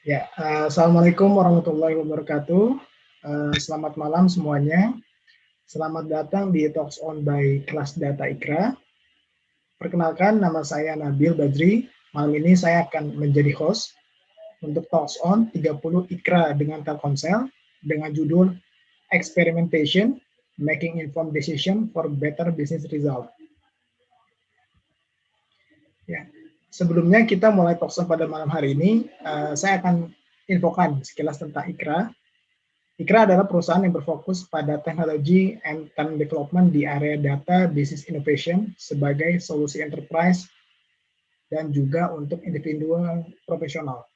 Ya, uh, Assalamualaikum warahmatullahi wabarakatuh. Uh, selamat malam semuanya. Selamat datang di Talks On by Kelas Data Ikra. Perkenalkan, nama saya Nabil Badri. Malam ini saya akan menjadi host untuk Talks On 30 Ikra dengan Telkomsel dengan judul Experimentation, Making Informed Decision for Better Business Result. Ya, sebelumnya kita mulai talk pada malam hari ini, uh, saya akan infokan sekilas tentang IKRA. IKRA adalah perusahaan yang berfokus pada teknologi and talent development di area data business innovation sebagai solusi enterprise dan juga untuk individual profesional.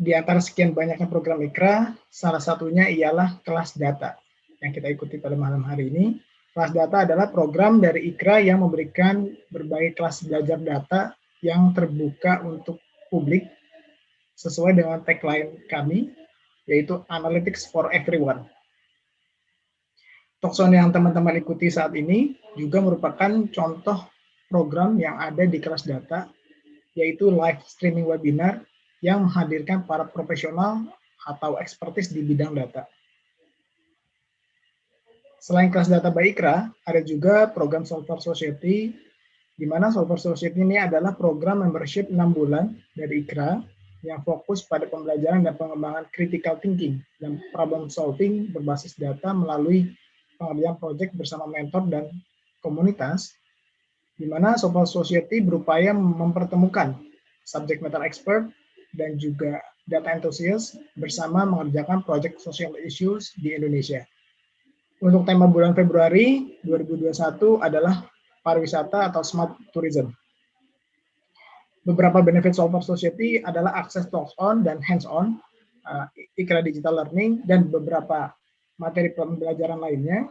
Di antara sekian banyaknya program IKRA, salah satunya ialah kelas data yang kita ikuti pada malam hari ini Kelas data adalah program dari IKRA yang memberikan berbagai kelas belajar data yang terbuka untuk publik sesuai dengan tagline kami, yaitu Analytics for Everyone. Tokson yang teman-teman ikuti saat ini juga merupakan contoh program yang ada di kelas data, yaitu live streaming webinar yang menghadirkan para profesional atau ekspertis di bidang data. Selain kelas data Baikra, ada juga program Solver Society, di mana Solver Society ini adalah program membership 6 bulan dari IKRA yang fokus pada pembelajaran dan pengembangan critical thinking dan problem solving berbasis data melalui pengerjaan proyek bersama mentor dan komunitas, di mana Solver Society berupaya mempertemukan subject matter expert dan juga data enthusiast bersama mengerjakan proyek social issues di Indonesia. Untuk tema bulan Februari 2021 adalah pariwisata atau smart tourism. Beberapa benefit Solver Society adalah akses talks-on dan hands-on, uh, ikra digital learning, dan beberapa materi pembelajaran lainnya.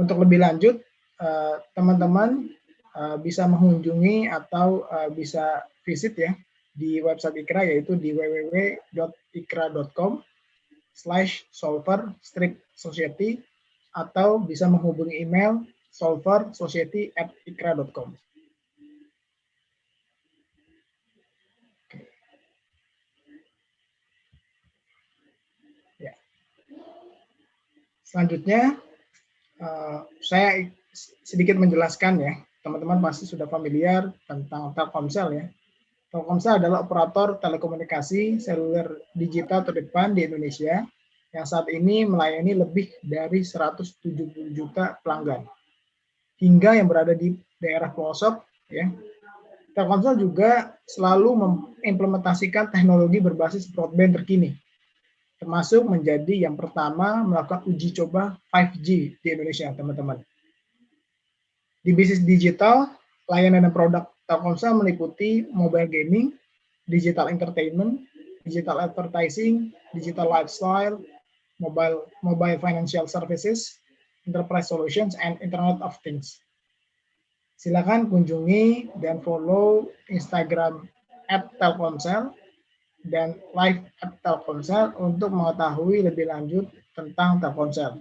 Untuk lebih lanjut, uh, teman-teman uh, bisa mengunjungi atau uh, bisa visit ya di website Ikra yaitu di www.ikra.com slash solver strip society atau bisa menghubungi email solversociety@ikra.com. Ya. Selanjutnya, uh, saya sedikit menjelaskan ya, teman-teman pasti sudah familiar tentang Telkomsel ya. Telkomsel adalah operator telekomunikasi seluler digital terdepan di Indonesia yang saat ini melayani lebih dari 170 juta pelanggan. Hingga yang berada di daerah pelosok, ya, Telkomsel juga selalu mengimplementasikan teknologi berbasis broadband terkini, termasuk menjadi yang pertama melakukan uji coba 5G di Indonesia, teman-teman. Di bisnis digital, layanan dan produk Telkomsel meliputi mobile gaming, digital entertainment, digital advertising, digital lifestyle, mobile mobile financial services, enterprise solutions, and Internet of Things. Silakan kunjungi dan follow Instagram at Telkomsel dan live at Telkomsel untuk mengetahui lebih lanjut tentang Telkomsel.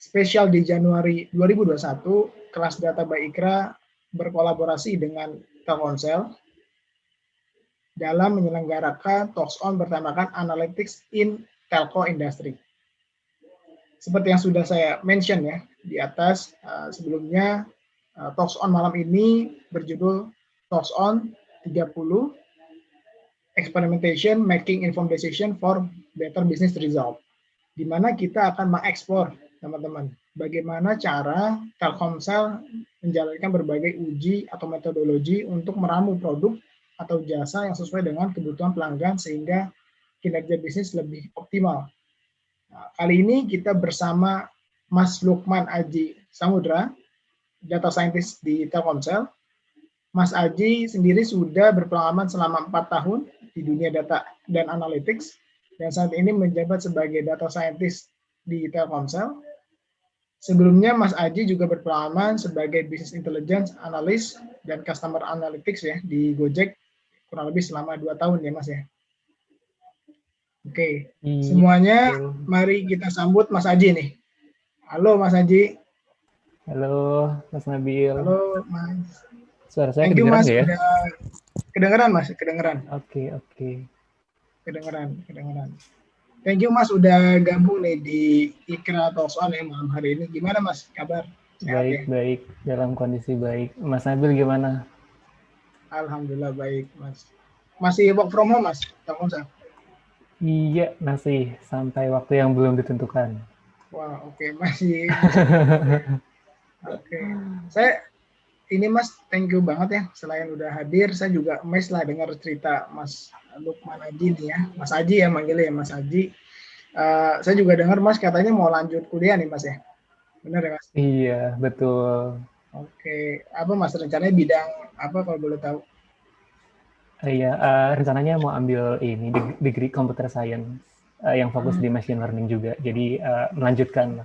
Spesial di Januari 2021, kelas data Baikra berkolaborasi dengan Telkomsel dalam menyelenggarakan talks on bertemakan Analytics in Telco Industry. Seperti yang sudah saya mention ya di atas uh, sebelumnya uh, talks on malam ini berjudul talks on 30 experimentation making informed decision for better business result di mana kita akan mengeksplor teman-teman bagaimana cara Telkomsel menjalankan berbagai uji atau metodologi untuk meramu produk atau jasa yang sesuai dengan kebutuhan pelanggan sehingga kinerja bisnis lebih optimal. Nah, kali ini kita bersama Mas Lukman Aji Samudra, data scientist di Telkomsel. Mas Aji sendiri sudah berpengalaman selama empat tahun di dunia data dan analytics, dan saat ini menjabat sebagai data scientist di Telkomsel. Sebelumnya Mas Aji juga berpengalaman sebagai business intelligence analyst dan customer analytics ya di Gojek kurang lebih selama dua tahun ya Mas ya. Oke, hmm. semuanya mari kita sambut Mas Aji nih. Halo Mas Aji. Halo Mas Nabil. Halo Mas. Suara saya Thank kedengeran you, mas. ya? Kedengeran mas, kedengeran. Oke, okay, oke. Okay. Kedengeran, kedengeran. Thank you Mas udah gabung nih di Ikra Talks On ya malam hari ini. Gimana Mas kabar? Sehat, baik, ya? baik. Dalam kondisi baik. Mas Nabil gimana? Alhamdulillah baik Mas. Masih work from home Mas? Telkomsel? Iya, masih. Sampai waktu yang belum ditentukan. Wah, oke. Okay. Masih. oke. Okay. Saya ini Mas, thank you banget ya. Selain udah hadir, saya juga mes lah dengar cerita Mas Lukman Aji nih ya. Mas Aji ya manggilnya ya, Mas Aji. Uh, saya juga dengar Mas katanya mau lanjut kuliah nih Mas ya. Benar ya Mas? Iya, betul. Oke, apa Mas rencananya bidang apa kalau boleh tahu? Iya, uh, rencananya mau ambil ini degree computer science uh, yang fokus hmm. di machine learning juga. Jadi uh, melanjutkan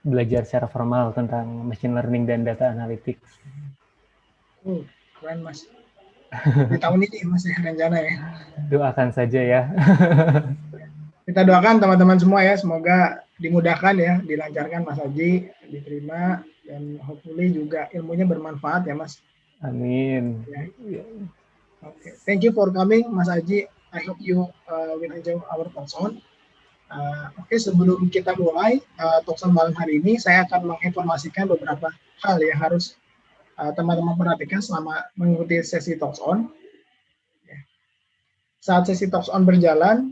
belajar secara formal tentang machine learning dan data analytics. Uh, keren mas. Di tahun ini mas ya rencana ya. Doakan saja ya. Kita doakan teman-teman semua ya, semoga dimudahkan ya, dilancarkan Mas Haji, diterima dan hopefully juga ilmunya bermanfaat ya Mas. Amin. Ya. Oke, okay. thank you for coming Mas Haji. I hope you uh, will enjoy our talk on. Uh, Oke, okay, sebelum kita mulai uh, talkshow malam hari ini, saya akan menginformasikan beberapa hal yang harus uh, teman-teman uh, perhatikan selama mengikuti sesi talks on. Ya. Saat sesi talks on berjalan,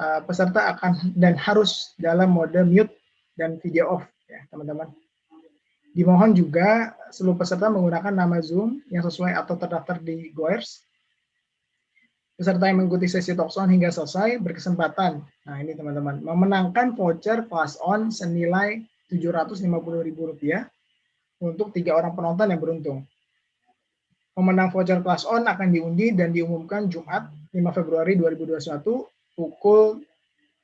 uh, peserta akan dan harus dalam mode mute dan video off, ya teman-teman. Dimohon juga seluruh peserta menggunakan nama Zoom yang sesuai atau terdaftar di Goers Peserta yang mengikuti sesi talk on hingga selesai berkesempatan, nah ini teman-teman, memenangkan voucher kelas on senilai Rp750.000 untuk tiga orang penonton yang beruntung. Pemenang voucher kelas on akan diundi dan diumumkan Jumat 5 Februari 2021 pukul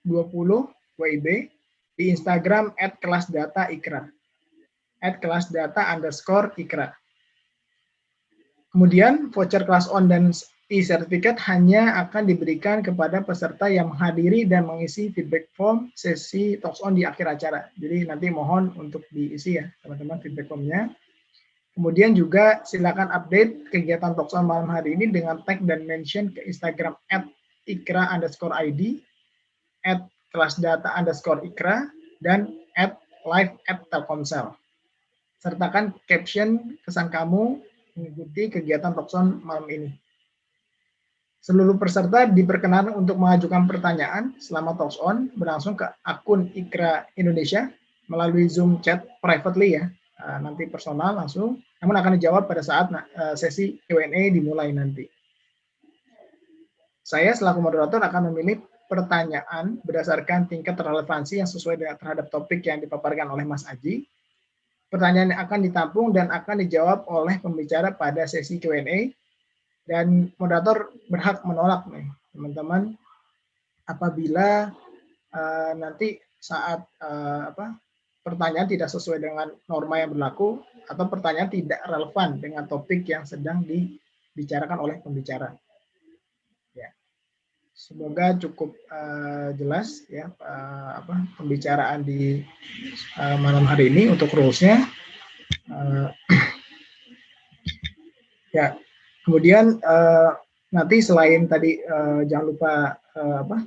20 WIB di Instagram at kelas data. At kelas data underscore ikra. Kemudian voucher kelas on dan e-sertifikat hanya akan diberikan kepada peserta yang menghadiri dan mengisi feedback form sesi talks on di akhir acara. Jadi nanti mohon untuk diisi ya teman-teman feedback formnya. Kemudian juga silakan update kegiatan talks on malam hari ini dengan tag dan mention ke Instagram at ikra underscore ID, at kelas data underscore ikra, dan at live at telkomsel. Sertakan caption kesan kamu mengikuti kegiatan talks on malam ini. Seluruh peserta diperkenankan untuk mengajukan pertanyaan selama talks on berlangsung ke akun Ikra Indonesia melalui Zoom chat privately ya, ah, nanti personal langsung, namun akan dijawab pada saat ah, sesi Q&A dimulai nanti. Saya selaku moderator akan memilih pertanyaan berdasarkan tingkat relevansi yang sesuai terhadap topik yang dipaparkan oleh Mas Aji. Pertanyaan yang akan ditampung dan akan dijawab oleh pembicara pada sesi Q&A dan moderator berhak menolak nih teman-teman apabila uh, nanti saat uh, apa pertanyaan tidak sesuai dengan norma yang berlaku atau pertanyaan tidak relevan dengan topik yang sedang dibicarakan oleh pembicara. Semoga cukup uh, jelas ya uh, apa pembicaraan di uh, malam hari ini untuk rules-nya. Uh, ya, Kemudian uh, nanti selain tadi uh, jangan lupa uh, apa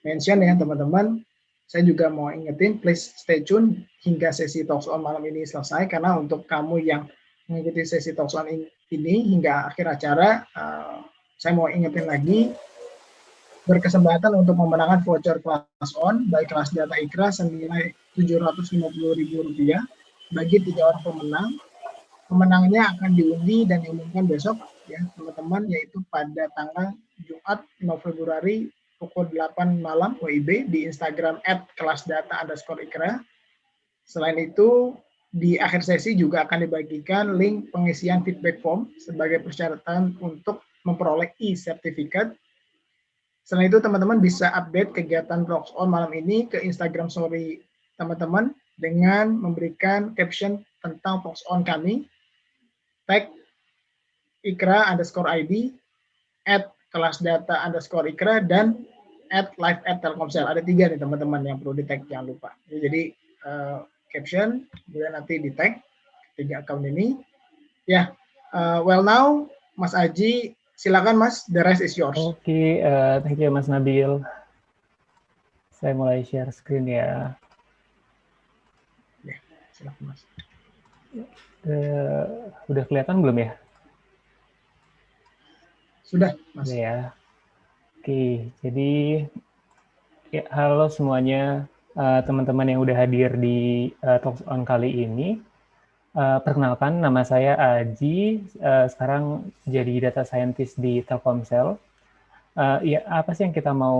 mention ya teman-teman, saya juga mau ingetin please stay tune hingga sesi talks on malam ini selesai karena untuk kamu yang mengikuti sesi talks on ini hingga akhir acara, uh, saya mau ingetin lagi berkesempatan untuk memenangkan voucher kelas on baik kelas data ikra senilai Rp750.000 bagi tiga orang pemenang. Pemenangnya akan diundi dan diumumkan besok ya teman-teman yaitu pada tanggal Jumat 5 Februari pukul 8 malam WIB di Instagram at kelas data underscore ikra. Selain itu, di akhir sesi juga akan dibagikan link pengisian feedback form sebagai persyaratan untuk memperoleh e-sertifikat. Selain itu, teman-teman bisa update kegiatan Talks On malam ini ke Instagram story teman-teman dengan memberikan caption tentang Talks On kami, tag ikra underscore ID, at kelas data underscore ikra, dan at live at telkomsel. Ada tiga nih teman-teman yang perlu di tag, jangan lupa. Jadi uh, caption, kemudian nanti di tag tiga account ini. Ya, Uh, well now, Mas Aji, silakan Mas, the rest is yours. Oke, okay, uh, thank you Mas Nabil. Saya mulai share screen ya. Ya, silakan Mas. Uh, udah kelihatan belum ya? Sudah, Mas. Ya. Oke, jadi ya, halo semuanya eh, teman-teman uh, yang udah hadir di uh, Talks on kali ini. Uh, perkenalkan, nama saya Aji, uh, sekarang jadi data scientist di Telkomsel. Uh, ya, apa sih yang kita mau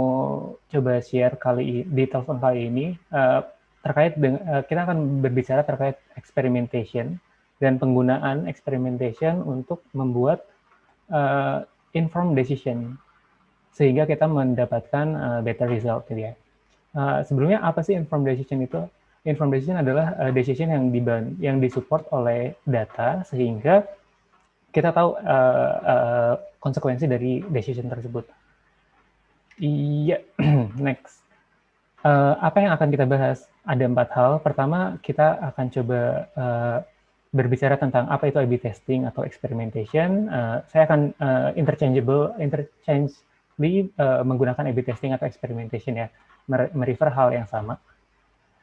coba share kali di Talks on kali ini? Uh, terkait dengan, uh, kita akan berbicara terkait experimentation dan penggunaan experimentation untuk membuat uh, informed decision sehingga kita mendapatkan uh, better result gitu ya. Uh, sebelumnya apa sih informed decision itu? Informed decision adalah uh, decision yang diban yang disupport oleh data sehingga kita tahu uh, uh, konsekuensi dari decision tersebut. Iya, next. Uh, apa yang akan kita bahas? Ada empat hal. Pertama, kita akan coba uh, berbicara tentang apa itu A/B testing atau experimentation. Uh, saya akan uh, interchangeable, interchange di uh, menggunakan A/B testing atau experimentation ya, merefer hal yang sama.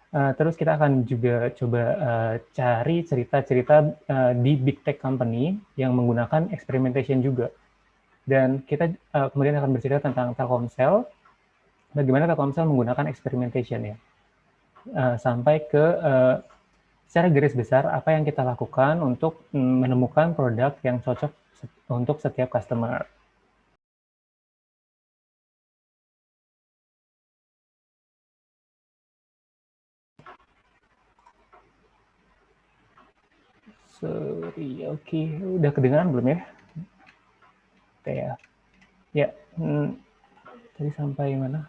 Terus kita akan juga coba uh, cari cerita-cerita uh, di big tech company yang menggunakan experimentation juga. Dan kita uh, kemudian akan bercerita tentang Telkomsel, bagaimana Telkomsel menggunakan experimentation ya. Uh, sampai ke uh, secara garis besar apa yang kita lakukan untuk menemukan produk yang cocok untuk setiap customer. Sorry, oke. Okay. Udah kedengaran belum ya? Oke ya. Ya, hmm, tadi sampai mana?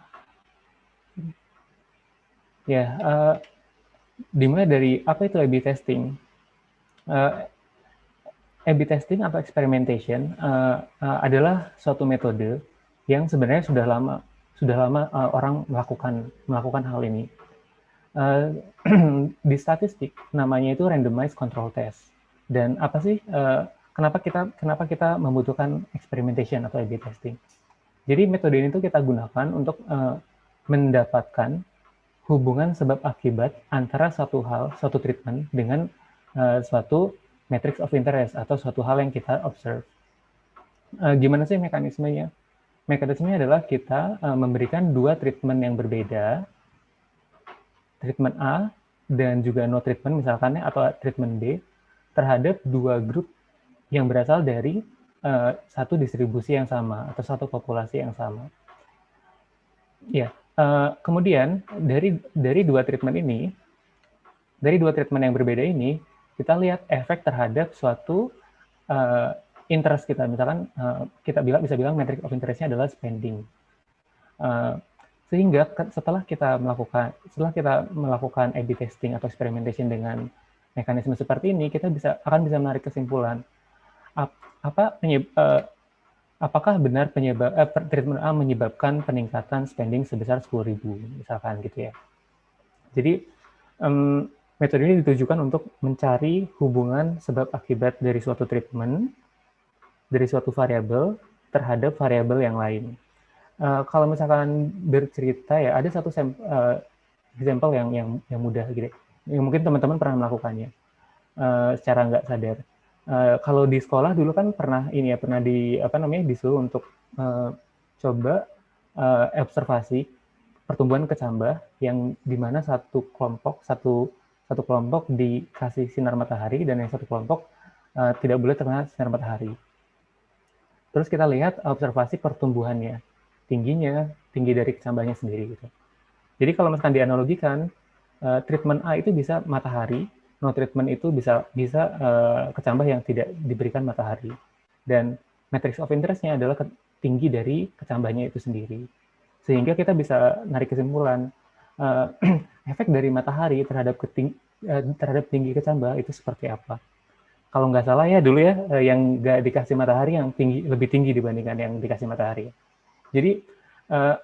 Ya, uh, dimulai dari apa itu A/B testing? Uh, A/B testing atau experimentation uh, uh, adalah suatu metode yang sebenarnya sudah lama sudah lama uh, orang melakukan melakukan hal ini. Uh, di statistik namanya itu randomized control test. Dan apa sih uh, kenapa kita kenapa kita membutuhkan experimentation atau A/B testing? Jadi metode ini tuh kita gunakan untuk uh, mendapatkan hubungan sebab akibat antara suatu hal, suatu treatment dengan uh, suatu matrix of interest atau suatu hal yang kita observe. Uh, gimana sih mekanismenya? Mekanismenya adalah kita uh, memberikan dua treatment yang berbeda, treatment A dan juga no treatment misalkan atau treatment B terhadap dua grup yang berasal dari uh, satu distribusi yang sama atau satu populasi yang sama. Ya, uh, kemudian dari dari dua treatment ini, dari dua treatment yang berbeda ini, kita lihat efek terhadap suatu uh, interest kita. Misalkan uh, kita bilang bisa bilang metric of interestnya adalah spending. Uh, sehingga setelah kita melakukan setelah kita melakukan A/B testing atau experimentation dengan mekanisme seperti ini, kita bisa akan bisa menarik kesimpulan apa penyebab, uh, apakah benar penyebab uh, treatment A menyebabkan peningkatan spending sebesar 10.000 misalkan gitu ya. Jadi um, metode ini ditujukan untuk mencari hubungan sebab akibat dari suatu treatment dari suatu variabel terhadap variabel yang lain. Uh, kalau misalkan bercerita ya ada satu sampel, uh, yang yang yang mudah gitu yang mungkin teman-teman pernah melakukannya uh, secara nggak sadar. Uh, kalau di sekolah dulu kan pernah ini ya pernah di apa namanya disuruh untuk uh, coba uh, observasi pertumbuhan kecambah yang di mana satu kelompok satu satu kelompok dikasih sinar matahari dan yang satu kelompok uh, tidak boleh terkena sinar matahari. Terus kita lihat observasi pertumbuhannya, tingginya, tinggi dari kecambahnya sendiri gitu. Jadi kalau misalkan dianalogikan, uh, treatment A itu bisa matahari, no treatment itu bisa bisa uh, kecambah yang tidak diberikan matahari. Dan matrix of interest-nya adalah tinggi dari kecambahnya itu sendiri. Sehingga kita bisa narik kesimpulan uh, efek dari matahari terhadap keting, uh, terhadap tinggi kecambah itu seperti apa. Kalau nggak salah ya dulu ya uh, yang nggak dikasih matahari yang tinggi lebih tinggi dibandingkan yang dikasih matahari. Jadi uh,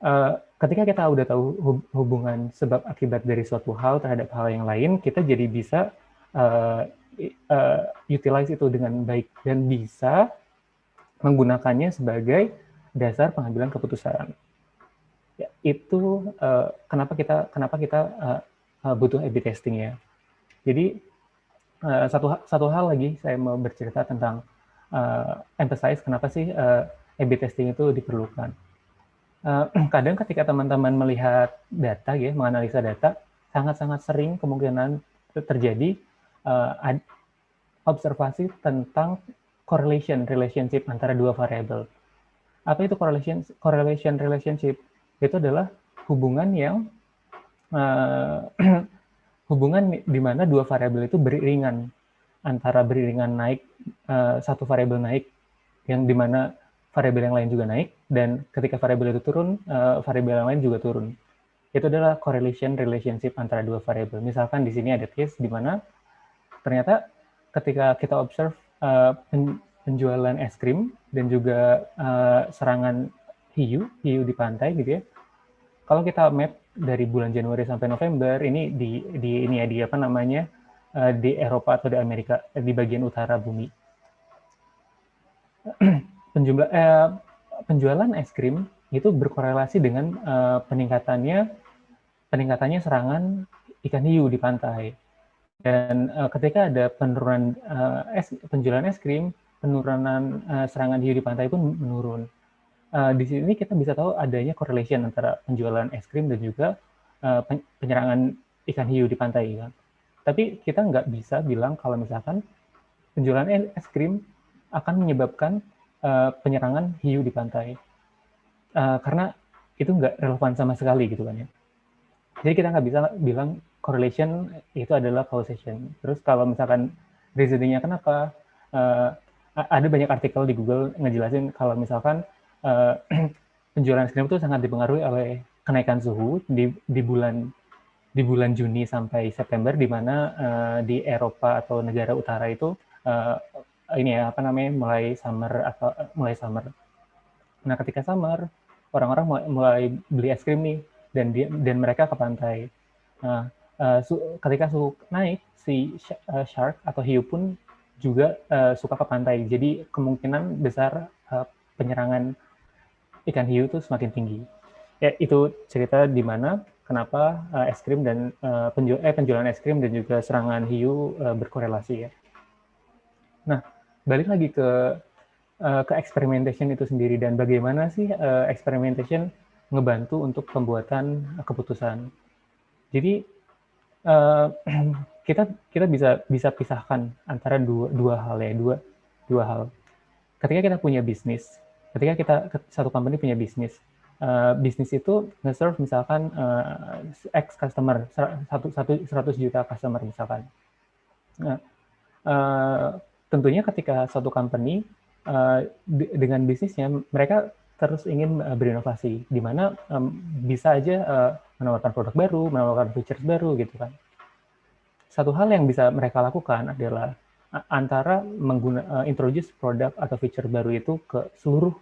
uh, ketika kita udah tahu hubungan sebab akibat dari suatu hal terhadap hal yang lain, kita jadi bisa uh, uh, utilize itu dengan baik dan bisa menggunakannya sebagai dasar pengambilan keputusan. Ya, itu uh, kenapa kita kenapa kita uh, uh, butuh A/B testing ya. Jadi uh, satu satu hal lagi saya mau bercerita tentang uh, emphasize kenapa sih uh, A/B testing itu diperlukan. Uh, kadang ketika teman-teman melihat data ya, menganalisa data, sangat-sangat sering kemungkinan terjadi uh, observasi tentang correlation relationship antara dua variabel. Apa itu correlation correlation relationship? Itu adalah hubungan yang uh, hubungan di mana dua variabel itu beriringan antara beriringan naik uh, satu variabel naik yang di mana variabel yang lain juga naik dan ketika variabel itu turun uh, variabel lain juga turun. Itu adalah correlation relationship antara dua variabel. Misalkan di sini ada case di mana ternyata ketika kita observe uh, penjualan es krim dan juga uh, serangan hiu, hiu di pantai gitu ya. Kalau kita map dari bulan Januari sampai November ini di di ini ya di apa namanya uh, di Eropa atau di Amerika di bagian utara bumi. Penjumlah eh, penjualan es krim itu berkorelasi dengan uh, peningkatannya peningkatannya serangan ikan hiu di pantai. Dan uh, ketika ada penurunan uh, es, penjualan es krim, penurunan uh, serangan hiu di pantai pun menurun. Uh, di sini kita bisa tahu adanya correlation antara penjualan es krim dan juga uh, penyerangan ikan hiu di pantai. Kan? Tapi kita nggak bisa bilang kalau misalkan penjualan es krim akan menyebabkan uh, penyerangan hiu di pantai. Uh, karena itu nggak relevan sama sekali gitu kan ya. Jadi kita nggak bisa bilang correlation itu adalah causation. Terus kalau misalkan reasoningnya kenapa, uh, ada banyak artikel di Google ngejelasin kalau misalkan uh, penjualan es itu sangat dipengaruhi oleh kenaikan suhu di, di bulan di bulan Juni sampai September di mana uh, di Eropa atau negara utara itu uh, ini ya apa namanya mulai summer atau uh, mulai summer. Nah ketika summer orang-orang mulai, mulai beli es krim nih dan dia dan mereka ke pantai. Nah uh, su ketika suhu naik, si uh, shark atau hiu pun juga uh, suka ke pantai. Jadi kemungkinan besar uh, penyerangan ikan hiu itu semakin tinggi. Ya, itu cerita di mana kenapa uh, es krim dan uh, penju eh, penjualan es krim dan juga serangan hiu uh, berkorelasi ya. Nah, balik lagi ke uh, ke experimentation itu sendiri dan bagaimana sih uh, experimentation ngebantu untuk pembuatan keputusan. Jadi uh, kita kita bisa bisa pisahkan antara dua dua hal ya dua dua hal. Ketika kita punya bisnis, ketika kita satu company punya bisnis, uh, bisnis itu nge-serve misalkan uh, X customer, satu satu seratus juta customer misalkan. Nah, uh, tentunya ketika satu company uh, dengan bisnisnya mereka terus ingin uh, berinovasi, di mana um, bisa aja uh, menawarkan produk baru, menawarkan features baru gitu kan. Satu hal yang bisa mereka lakukan adalah antara mengguna uh, introduce produk atau feature baru itu ke seluruh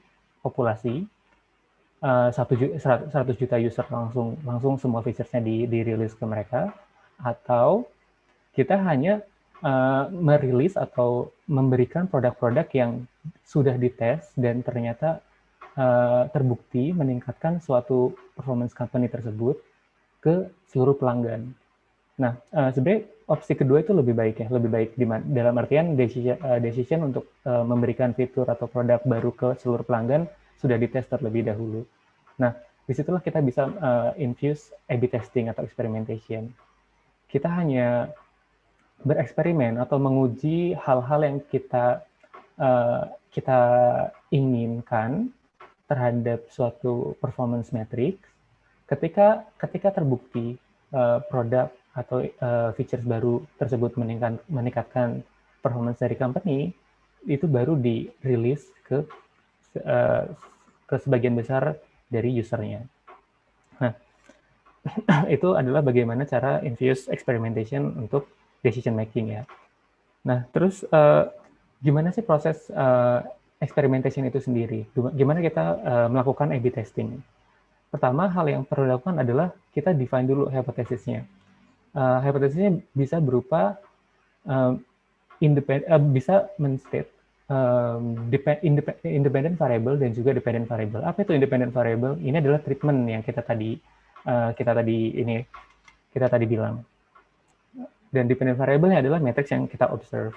populasi uh, juta user langsung langsung semua featuresnya di dirilis ke mereka atau kita hanya uh, merilis atau memberikan produk-produk yang sudah dites dan ternyata uh, terbukti meningkatkan suatu performance company tersebut ke seluruh pelanggan. Nah, uh, sebenarnya opsi kedua itu lebih baik ya, lebih baik di dalam artian decision, uh, decision untuk uh, memberikan fitur atau produk baru ke seluruh pelanggan sudah dites terlebih dahulu. Nah, di situlah kita bisa uh, infuse A/B testing atau experimentation. Kita hanya bereksperimen atau menguji hal-hal yang kita uh, kita inginkan terhadap suatu performance metric ketika ketika terbukti uh, produk atau uh, features baru tersebut meningkat, meningkatkan performance dari company itu baru dirilis ke uh, ke sebagian besar dari usernya. Nah, itu adalah bagaimana cara infuse experimentation untuk decision making ya. Nah, terus uh, gimana sih proses uh, experimentation itu sendiri? Gimana kita uh, melakukan A/B testing? Pertama, hal yang perlu dilakukan adalah kita define dulu hipotesisnya uh, hipotesisnya bisa berupa uh, independ, uh, bisa menstate um, independent variable dan juga dependent variable. Apa itu independent variable? Ini adalah treatment yang kita tadi uh, kita tadi ini kita tadi bilang. Dan dependent variable adalah matrix yang kita observe.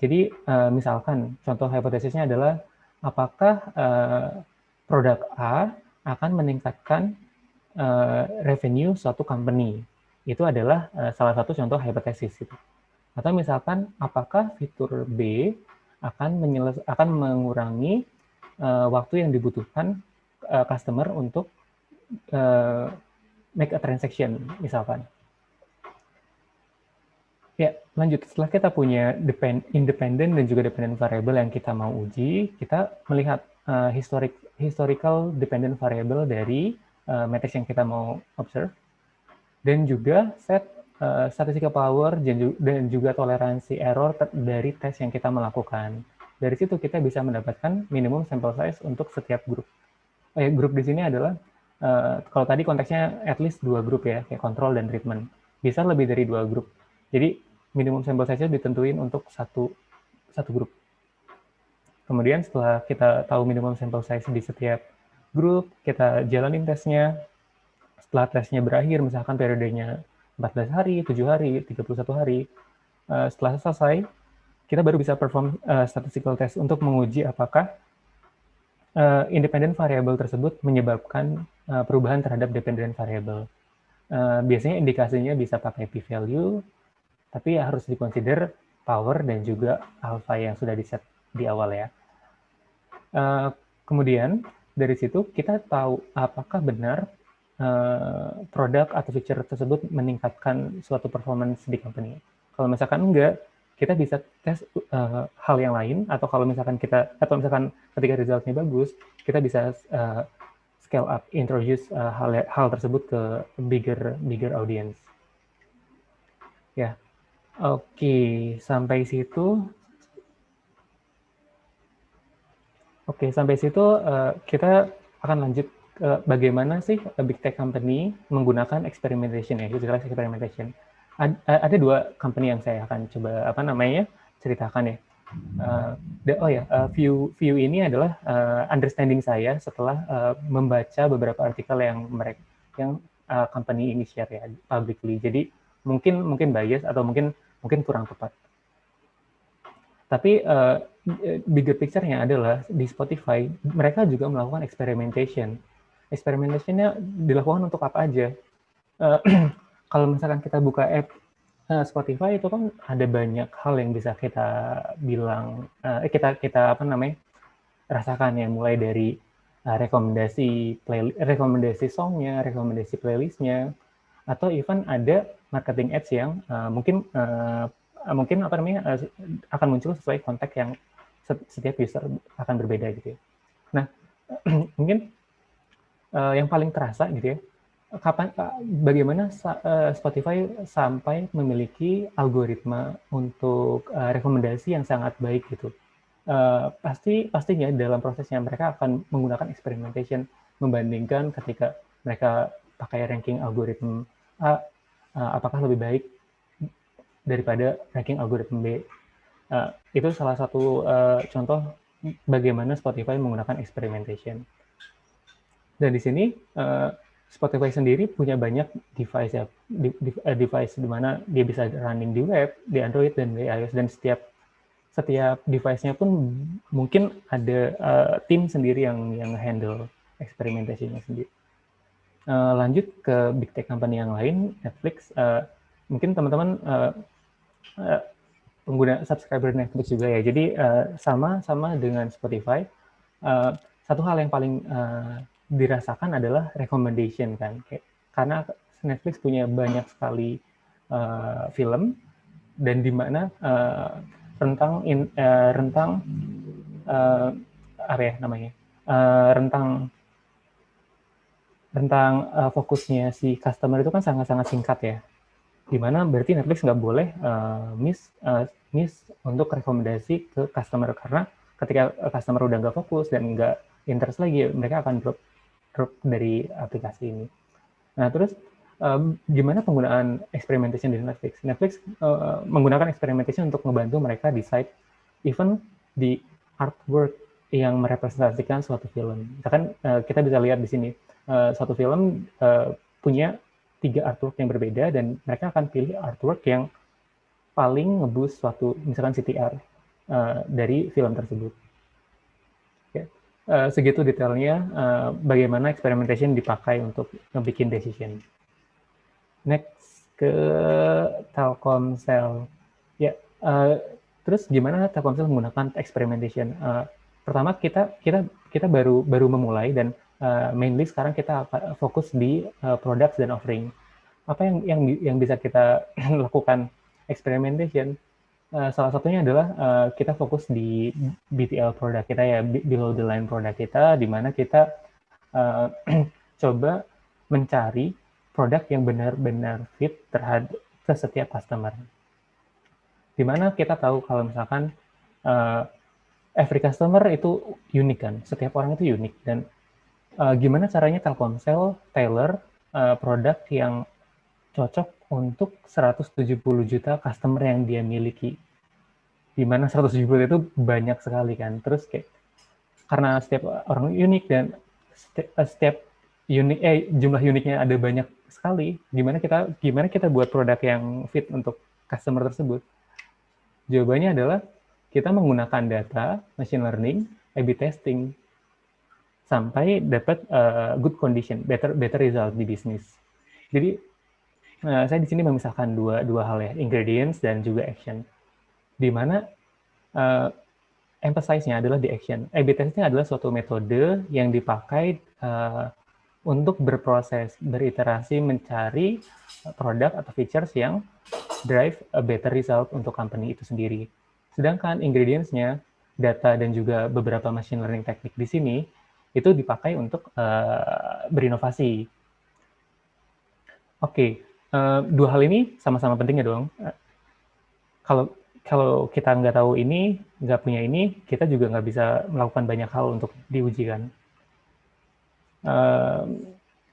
Jadi uh, misalkan contoh hipotesisnya adalah apakah uh, produk A akan meningkatkan uh, revenue suatu company. Itu adalah uh, salah satu contoh hipotesis itu. Atau misalkan apakah fitur B akan akan mengurangi uh, waktu yang dibutuhkan uh, customer untuk uh, make a transaction misalkan. Ya, lanjut. Setelah kita punya depend, independent dan juga dependent variable yang kita mau uji, kita melihat uh, historic, historical dependent variable dari uh, matrix yang kita mau observe, dan juga set uh, statistical power dan juga toleransi error dari tes yang kita melakukan. Dari situ kita bisa mendapatkan minimum sample size untuk setiap grup. Eh, grup di sini adalah uh, kalau tadi konteksnya at least dua grup ya, kayak control dan treatment. Bisa lebih dari dua grup. Jadi minimum sample size-nya ditentuin untuk satu satu grup. Kemudian setelah kita tahu minimum sample size di setiap grup, kita jalanin tesnya. Setelah tesnya berakhir, misalkan periodenya 14 hari, 7 hari, 31 hari, uh, setelah selesai, kita baru bisa perform uh, statistical test untuk menguji apakah uh, independent variable tersebut menyebabkan perubahan terhadap dependent variable. Biasanya indikasinya bisa pakai p-value, tapi harus dikonsider power dan juga alpha yang sudah di set di awal ya. Uh, kemudian dari situ kita tahu apakah benar uh, produk atau feature tersebut meningkatkan suatu performance di company. Kalau misalkan enggak, kita bisa tes uh, hal yang lain atau kalau misalkan kita atau misalkan ketika resultnya bagus, kita bisa uh, scale up, introduce uh, hal hal tersebut ke bigger bigger audience. Ya, Oke, sampai situ. Oke, sampai situ uh, kita akan lanjut bagaimana sih big tech company menggunakan experimentation ya, utilized experimentation. Ad, ada dua company yang saya akan coba apa namanya ceritakan ya. Uh, oh ya, uh, view view ini adalah uh, understanding saya setelah uh, membaca beberapa artikel yang mereka yang uh, company ini share ya publicly. Jadi mungkin mungkin bias atau mungkin mungkin kurang tepat. Tapi uh, bigger picture-nya adalah di Spotify mereka juga melakukan experimentation. Experimentationnya dilakukan untuk apa aja? Uh, kalau misalkan kita buka app uh, Spotify itu kan ada banyak hal yang bisa kita bilang, uh, kita kita apa namanya rasakan ya, mulai dari uh, rekomendasi play, rekomendasi songnya, rekomendasi playlistnya, atau even ada marketing ads yang uh, mungkin uh, mungkin apa namanya uh, akan muncul sesuai konteks yang setiap user akan berbeda gitu ya. Nah, mungkin uh, yang paling terasa gitu ya, kapan uh, bagaimana uh, Spotify sampai memiliki algoritma untuk uh, rekomendasi yang sangat baik gitu. Uh, pasti pastinya dalam prosesnya mereka akan menggunakan experimentation membandingkan ketika mereka pakai ranking algoritma A uh, apakah lebih baik daripada ranking algoritma B. Uh, itu salah satu uh, contoh bagaimana Spotify menggunakan experimentation. Dan di sini uh, Spotify sendiri punya banyak device ya, device di mana dia bisa running di web, di Android dan di iOS dan setiap setiap device-nya pun mungkin ada uh, tim sendiri yang yang handle experimentation sendiri uh, lanjut ke big tech company yang lain, Netflix. Uh, mungkin teman-teman uh, uh, pengguna subscriber Netflix juga ya. Jadi uh, sama sama dengan Spotify. Uh, satu hal yang paling uh, dirasakan adalah recommendation kan, kayak, karena Netflix punya banyak sekali uh, film dan di mana uh, rentang in, uh, rentang uh, apa ya namanya uh, rentang tentang uh, fokusnya si customer itu kan sangat-sangat singkat ya. Di mana berarti Netflix nggak boleh uh, miss uh, miss untuk rekomendasi ke customer karena ketika customer udah nggak fokus dan nggak interest lagi, mereka akan drop drop dari aplikasi ini. Nah terus uh, gimana penggunaan experimentation di Netflix. Netflix uh, menggunakan experimentation untuk membantu mereka decide even di artwork yang merepresentasikan suatu film. Misalkan uh, kita bisa lihat di sini uh, suatu film uh, punya tiga artwork yang berbeda dan mereka akan pilih artwork yang paling ngebus suatu misalkan CTR uh, dari film tersebut. Uh, segitu detailnya uh, bagaimana experimentation dipakai untuk ngebikin decision. Next ke Telkomsel. Ya, uh, terus gimana Telkomsel menggunakan experimentation? Uh, pertama kita kita kita baru baru memulai dan uh, mainly sekarang kita fokus di uh, products dan offering. Apa yang yang yang bisa kita lakukan experimentation? Uh, salah satunya adalah uh, kita fokus di BTL produk kita ya below the line produk kita, di mana kita uh, coba mencari produk yang benar-benar fit terhadap ke setiap customer. Di mana kita tahu kalau misalkan uh, every customer itu unik kan, setiap orang itu unik dan uh, gimana caranya Telkomsel tailor uh, produk yang cocok untuk 170 juta customer yang dia miliki. Di mana 170 itu banyak sekali kan. Terus kayak karena setiap orang unik dan eh, setiap unik eh jumlah uniknya ada banyak sekali. Gimana kita gimana kita buat produk yang fit untuk customer tersebut? Jawabannya adalah kita menggunakan data, machine learning, A/B testing sampai dapat uh, good condition, better better result di bisnis. Jadi Nah, saya di sini memisahkan dua dua hal ya, ingredients dan juga action. Di mana uh, emphasize-nya adalah di action. A/B testing adalah suatu metode yang dipakai uh, untuk berproses, beriterasi, mencari produk atau features yang drive a better result untuk company itu sendiri. Sedangkan ingredients-nya, data dan juga beberapa machine learning teknik di sini, itu dipakai untuk uh, berinovasi. Oke, okay uh, dua hal ini sama-sama penting ya dong. Uh, kalau kalau kita nggak tahu ini, nggak punya ini, kita juga nggak bisa melakukan banyak hal untuk diujikan. Uh,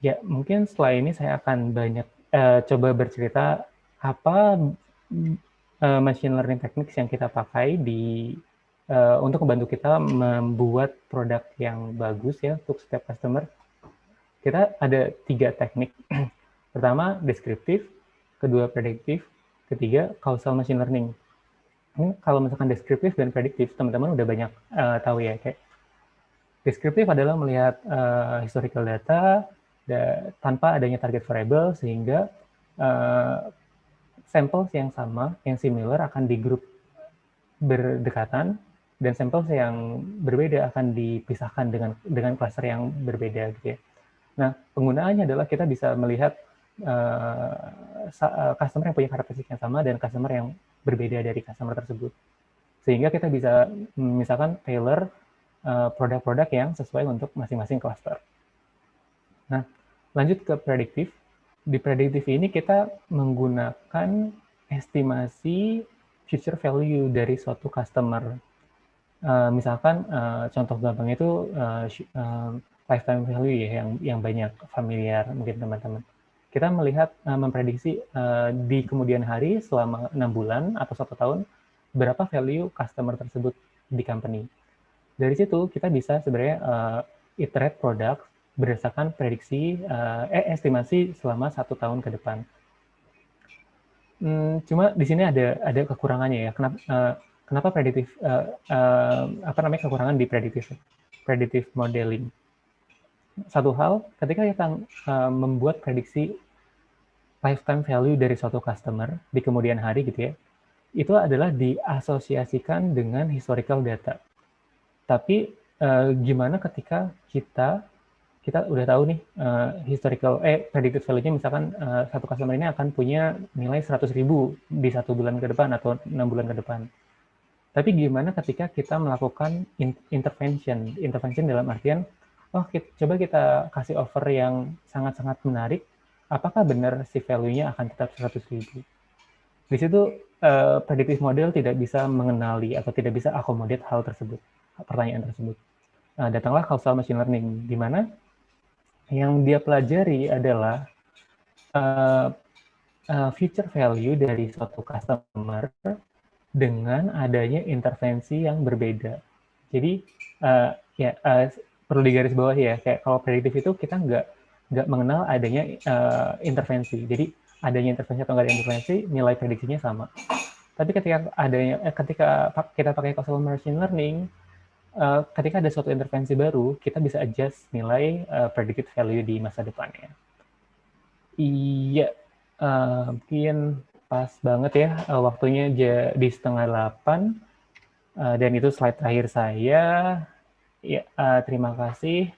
ya mungkin setelah ini saya akan banyak uh, coba bercerita apa uh, machine learning techniques yang kita pakai di uh, untuk membantu kita membuat produk yang bagus ya untuk setiap customer. Kita ada tiga teknik Pertama, deskriptif, kedua, prediktif, ketiga, causal machine learning. Ini kalau misalkan deskriptif dan prediktif, teman-teman udah banyak uh, tahu ya, kayak deskriptif adalah melihat uh, historical data da, tanpa adanya target variable, sehingga uh, samples yang sama, yang similar akan di grup berdekatan, dan samples yang berbeda akan dipisahkan dengan dengan cluster yang berbeda gitu ya. Nah, penggunaannya adalah kita bisa melihat uh, customer yang punya karakteristik yang sama dan customer yang berbeda dari customer tersebut. Sehingga kita bisa misalkan tailor uh, produk-produk yang sesuai untuk masing-masing cluster. Nah, lanjut ke prediktif. Di prediktif ini kita menggunakan estimasi future value dari suatu customer. Uh, misalkan uh, contoh gampang itu uh, uh, lifetime value ya yang yang banyak familiar mungkin teman-teman kita melihat uh, memprediksi uh, di kemudian hari selama enam bulan atau satu tahun berapa value customer tersebut di company. Dari situ kita bisa sebenarnya uh, iterate produk berdasarkan prediksi uh, eh estimasi selama satu tahun ke depan. Hmm, cuma di sini ada ada kekurangannya ya. Kenapa uh, kenapa prediktif uh, uh, apa namanya kekurangan di prediktif prediktif modeling? satu hal, ketika kita uh, membuat prediksi lifetime value dari suatu customer di kemudian hari gitu ya, itu adalah diasosiasikan dengan historical data. Tapi uh, gimana ketika kita kita udah tahu nih uh, historical eh predicted value-nya misalkan uh, satu customer ini akan punya nilai 100.000 di satu bulan ke depan atau enam bulan ke depan. Tapi gimana ketika kita melakukan intervention, intervention dalam artian oh kita, coba kita kasih offer yang sangat-sangat menarik, apakah benar si value-nya akan tetap 100 ribu? Di situ uh, predictive model tidak bisa mengenali atau tidak bisa akomodit hal tersebut, pertanyaan tersebut. Nah, datanglah causal machine learning, di mana yang dia pelajari adalah uh, uh, future value dari suatu customer dengan adanya intervensi yang berbeda. Jadi uh, ya uh, perlu digarisbawahi ya, kayak kalau prediktif itu kita nggak nggak mengenal adanya uh, intervensi. Jadi adanya intervensi atau nggak ada intervensi, nilai prediksinya sama. Tapi ketika adanya eh, ketika kita pakai causal machine learning, uh, ketika ada suatu intervensi baru, kita bisa adjust nilai uh, predicted value di masa depannya. Iya, uh, mungkin pas banget ya uh, waktunya di setengah delapan, uh, dan itu slide terakhir saya. Ya, uh, terima kasih.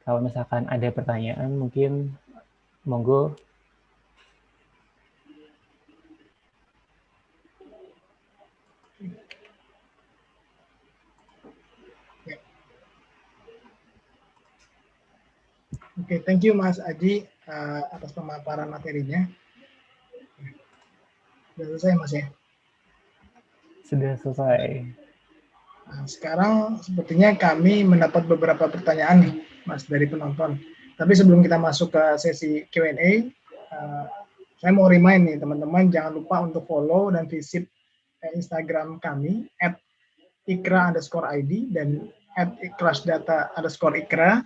Kalau misalkan ada pertanyaan, mungkin monggo. Oke, okay, thank you Mas Aji atas pemaparan materinya. Sudah selesai Mas ya? Sudah selesai. Nah, sekarang sepertinya kami mendapat beberapa pertanyaan nih Mas dari penonton. Tapi sebelum kita masuk ke sesi Q&A, uh, saya mau remind nih teman-teman jangan lupa untuk follow dan visit eh, Instagram kami at ikra underscore ID dan at data underscore ikra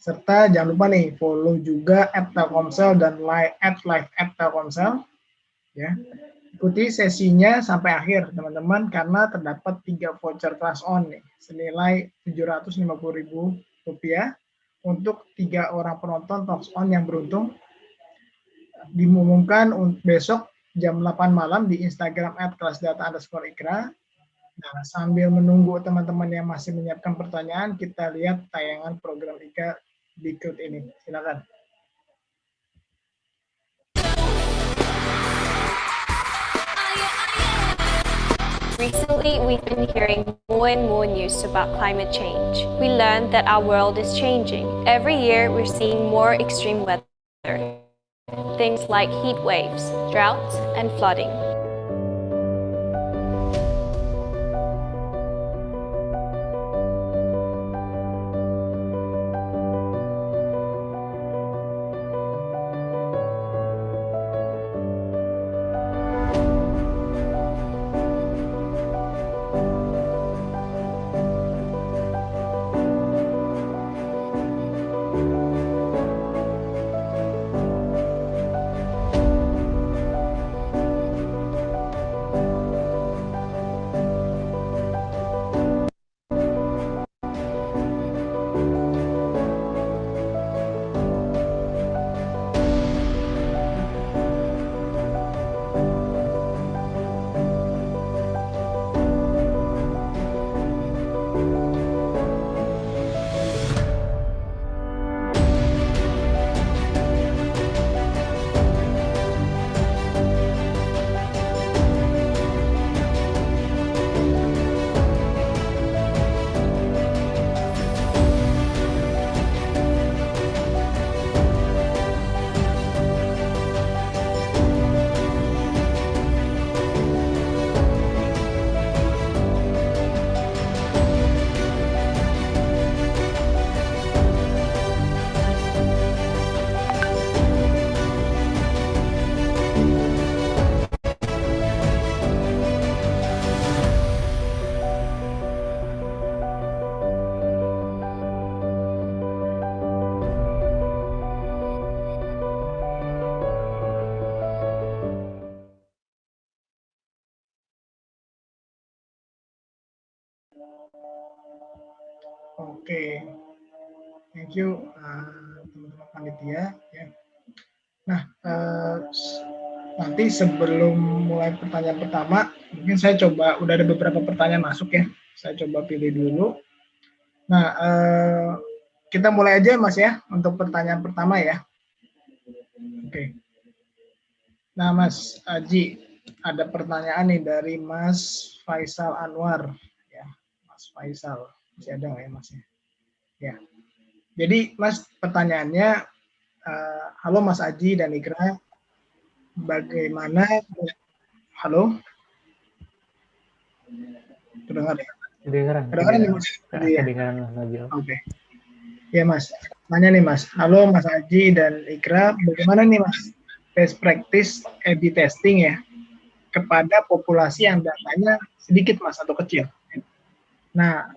serta jangan lupa nih follow juga at Telkomsel dan live at live at Telkomsel ya ikuti sesinya sampai akhir teman-teman karena terdapat tiga voucher class on nih senilai 750.000 rupiah untuk tiga orang penonton Talks On yang beruntung dimumumkan besok jam 8 malam di Instagram at kelasdata underscore ikra. Nah, sambil menunggu teman-teman yang masih menyiapkan pertanyaan, kita lihat tayangan program IKA berikut ini. Silakan. Recently, we've been hearing more and more news about climate change. We learned that our world is changing. Every year, we're seeing more extreme weather. Things like heat waves, droughts, and flooding. Thank you uh, teman-teman uh, panitia. Ya. Nah, uh, nanti sebelum mulai pertanyaan pertama, mungkin saya coba, udah ada beberapa pertanyaan masuk ya. Saya coba pilih dulu. Nah, uh, kita mulai aja Mas ya, untuk pertanyaan pertama ya. Oke. Nah, Mas Aji, ada pertanyaan nih dari Mas Faisal Anwar. ya Mas Faisal, masih ada nggak ya Mas ya? Ya. Jadi Mas pertanyaannya, uh, halo Mas Aji dan Ikra, bagaimana, halo? Terdengar ya? Kedengaran. Kedengaran ya Mas? Ya. Kedengaran Mas Aji. Oke. Ya Mas, tanya nih Mas, halo Mas Aji dan Ikra, bagaimana nih Mas best practice A/B testing ya kepada populasi yang datanya sedikit mas atau kecil. Nah,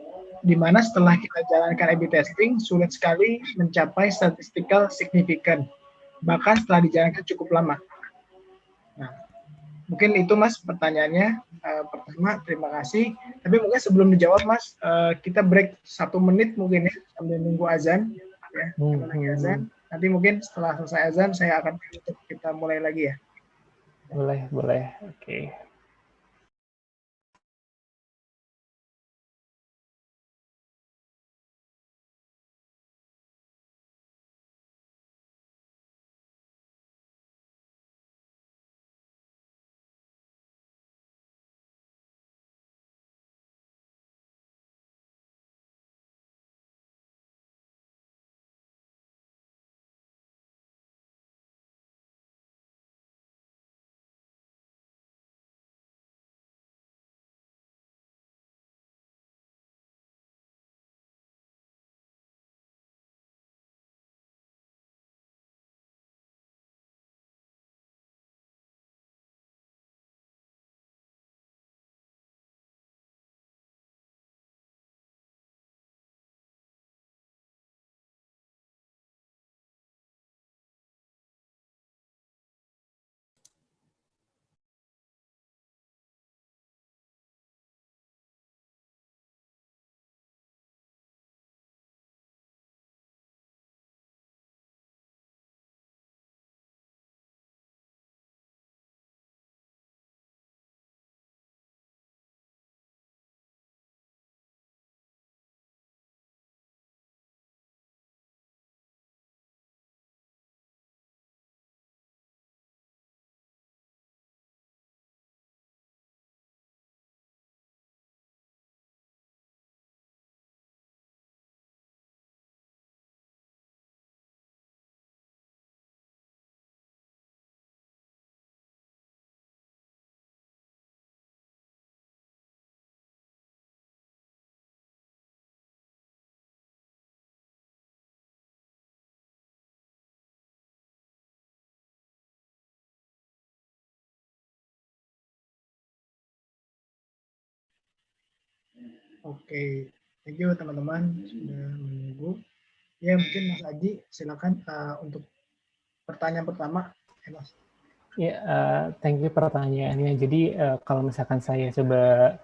di mana setelah kita jalankan A/B testing sulit sekali mencapai statistical significant, bahkan setelah dijalankan cukup lama. Nah, mungkin itu mas pertanyaannya uh, pertama terima kasih. Tapi mungkin sebelum dijawab mas, uh, kita break satu menit mungkin ya sambil nunggu azan ya, hmm. azan. Nanti mungkin setelah selesai azan saya akan kita mulai lagi ya. Boleh, boleh. Oke. Okay. Oke, thank you teman-teman sudah menunggu. Ya mungkin Mas Aji silakan uh, untuk pertanyaan pertama, ya Mas. Ya, uh, thank you pertanyaannya. Jadi uh, kalau misalkan saya coba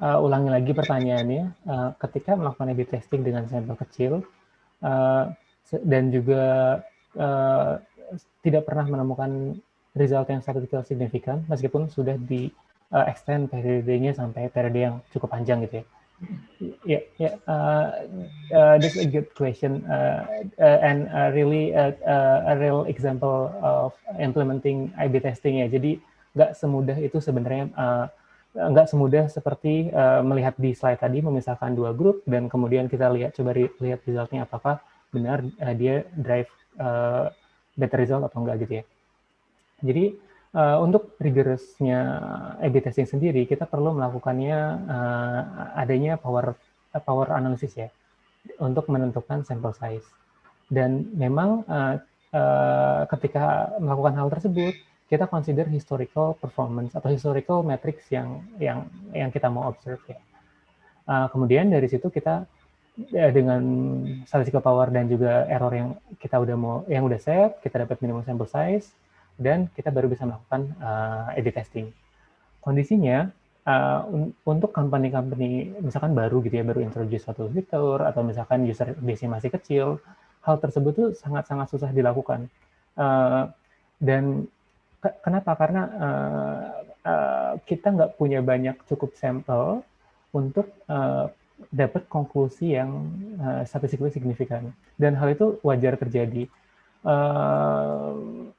uh, ulangi lagi pertanyaannya, uh, ketika melakukan A/B testing dengan sampel kecil uh, dan juga uh, tidak pernah menemukan result yang statistikal signifikan, meskipun sudah di uh, extend periodenya sampai periode yang cukup panjang gitu ya Yeah, yeah. Uh, uh, that's a good question, uh, uh, and uh, really uh, a real example of implementing A/B testing ya. Jadi nggak semudah itu sebenarnya, nggak semudah seperti melihat di slide tadi memisahkan dua grup dan kemudian kita lihat coba lihat resultnya apakah benar dia drive better result atau enggak gitu ya. Jadi uh, untuk rigorousnya A/B testing sendiri, kita perlu melakukannya uh, adanya power power analysis ya untuk menentukan sampel size. Dan memang uh, uh, ketika melakukan hal tersebut, kita consider historical performance atau historical metrics yang yang yang kita mau observe ya. Uh, kemudian dari situ kita dengan statistical power dan juga error yang kita udah mau yang udah set, kita dapat minimum sample size, dan kita baru bisa melakukan uh, A/B testing. Kondisinya uh, un untuk company-company misalkan baru gitu ya, baru introduce suatu fitur atau misalkan user base masih kecil, hal tersebut tuh sangat-sangat susah dilakukan. Uh, dan ke kenapa? Karena uh, uh, kita nggak punya banyak cukup sampel untuk uh, dapat konklusi yang uh, statistically signifikan. Dan hal itu wajar terjadi. Uh,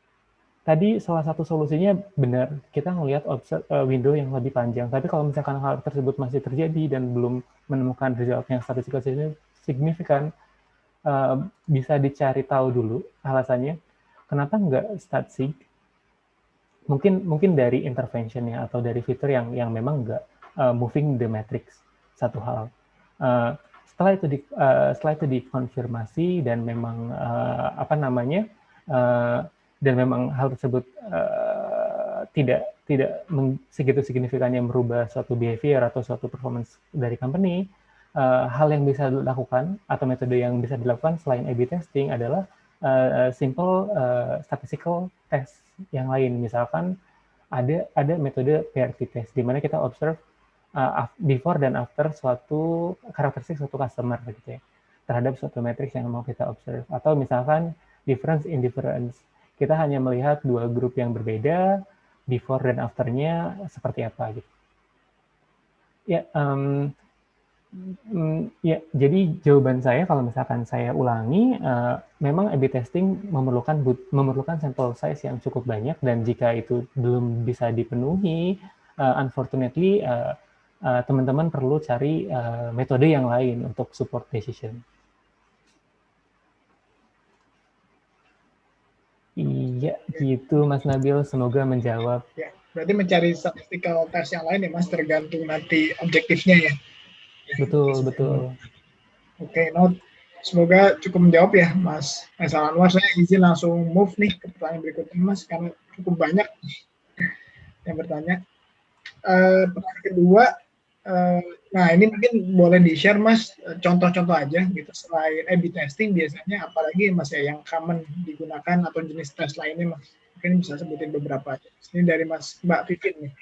tadi salah satu solusinya benar, kita melihat uh, window yang lebih panjang. Tapi kalau misalkan hal tersebut masih terjadi dan belum menemukan result yang statistikal signifikan, uh, bisa dicari tahu dulu alasannya. Kenapa nggak sig? Mungkin mungkin dari interventionnya atau dari fitur yang yang memang nggak uh, moving the matrix satu hal. Uh, setelah itu di, uh, setelah itu dikonfirmasi dan memang uh, apa namanya uh, dan memang hal tersebut uh, tidak tidak segitu signifikannya merubah suatu behavior atau suatu performance dari company, uh, hal yang bisa dilakukan atau metode yang bisa dilakukan selain A/B testing adalah uh, simple uh, statistical test yang lain. Misalkan ada ada metode PRT test di mana kita observe uh, before dan after suatu karakteristik suatu customer gitu ya terhadap suatu matriks yang mau kita observe atau misalkan difference in difference kita hanya melihat dua grup yang berbeda before dan afternya seperti apa gitu ya um, ya jadi jawaban saya kalau misalkan saya ulangi uh, memang A/B testing memerlukan memerlukan sampel size yang cukup banyak dan jika itu belum bisa dipenuhi uh, unfortunately uh, teman-teman uh, perlu cari uh, metode yang lain untuk support decision. Iya, gitu Mas Nabil. Semoga menjawab. Ya, berarti mencari statistical test yang lain ya Mas, tergantung nanti objektifnya ya. Betul, betul. Oke, okay, note. Semoga cukup menjawab ya Mas Faisal Anwar. Saya izin langsung move nih ke pertanyaan berikutnya Mas, karena cukup banyak yang bertanya. Uh, pertanyaan kedua, uh, nah ini mungkin boleh di-share Mas, contoh-contoh aja gitu. Selain A-B testing biasanya apalagi Mas ya yang common digunakan atau jenis tes lainnya Mas. Mungkin bisa sebutin beberapa aja. Ini dari Mas Mbak Vivin nih.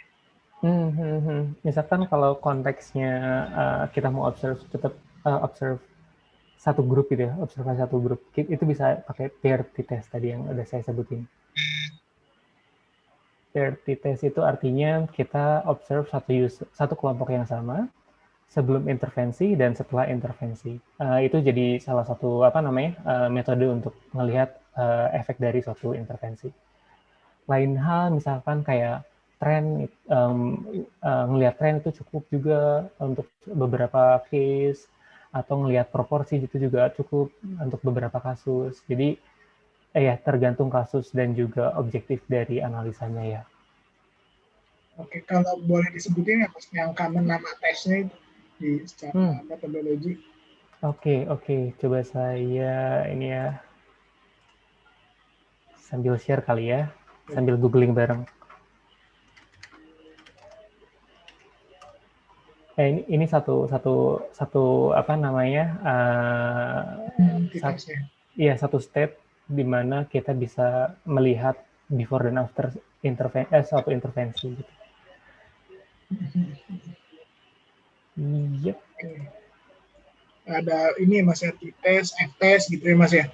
Hmm, hmm, hmm. Misalkan kalau konteksnya uh, kita mau observe tetap uh, observe satu grup gitu ya, observasi satu grup, itu bisa pakai pair test tadi yang udah saya sebutin. Pair test itu artinya kita observe satu user, satu kelompok yang sama sebelum intervensi dan setelah intervensi. Uh, itu jadi salah satu apa namanya uh, metode untuk melihat uh, efek dari suatu intervensi. Lain hal misalkan kayak tren um, uh, ngelihat tren itu cukup juga untuk beberapa case atau ngelihat proporsi itu juga cukup untuk beberapa kasus. Jadi eh ya tergantung kasus dan juga objektif dari analisanya ya. Oke, kalau boleh disebutin ya yang common nama tesnya itu di secara hmm. metodologi. Oke, oke. Coba saya ini ya sambil share kali ya, sambil googling bareng. eh, ini, ini satu satu satu apa namanya uh, satu, iya satu state di mana kita bisa melihat before dan after intervensi eh, suatu intervensi gitu. Yep. Ada ini mas ya tes, F tes gitu ya mas ya.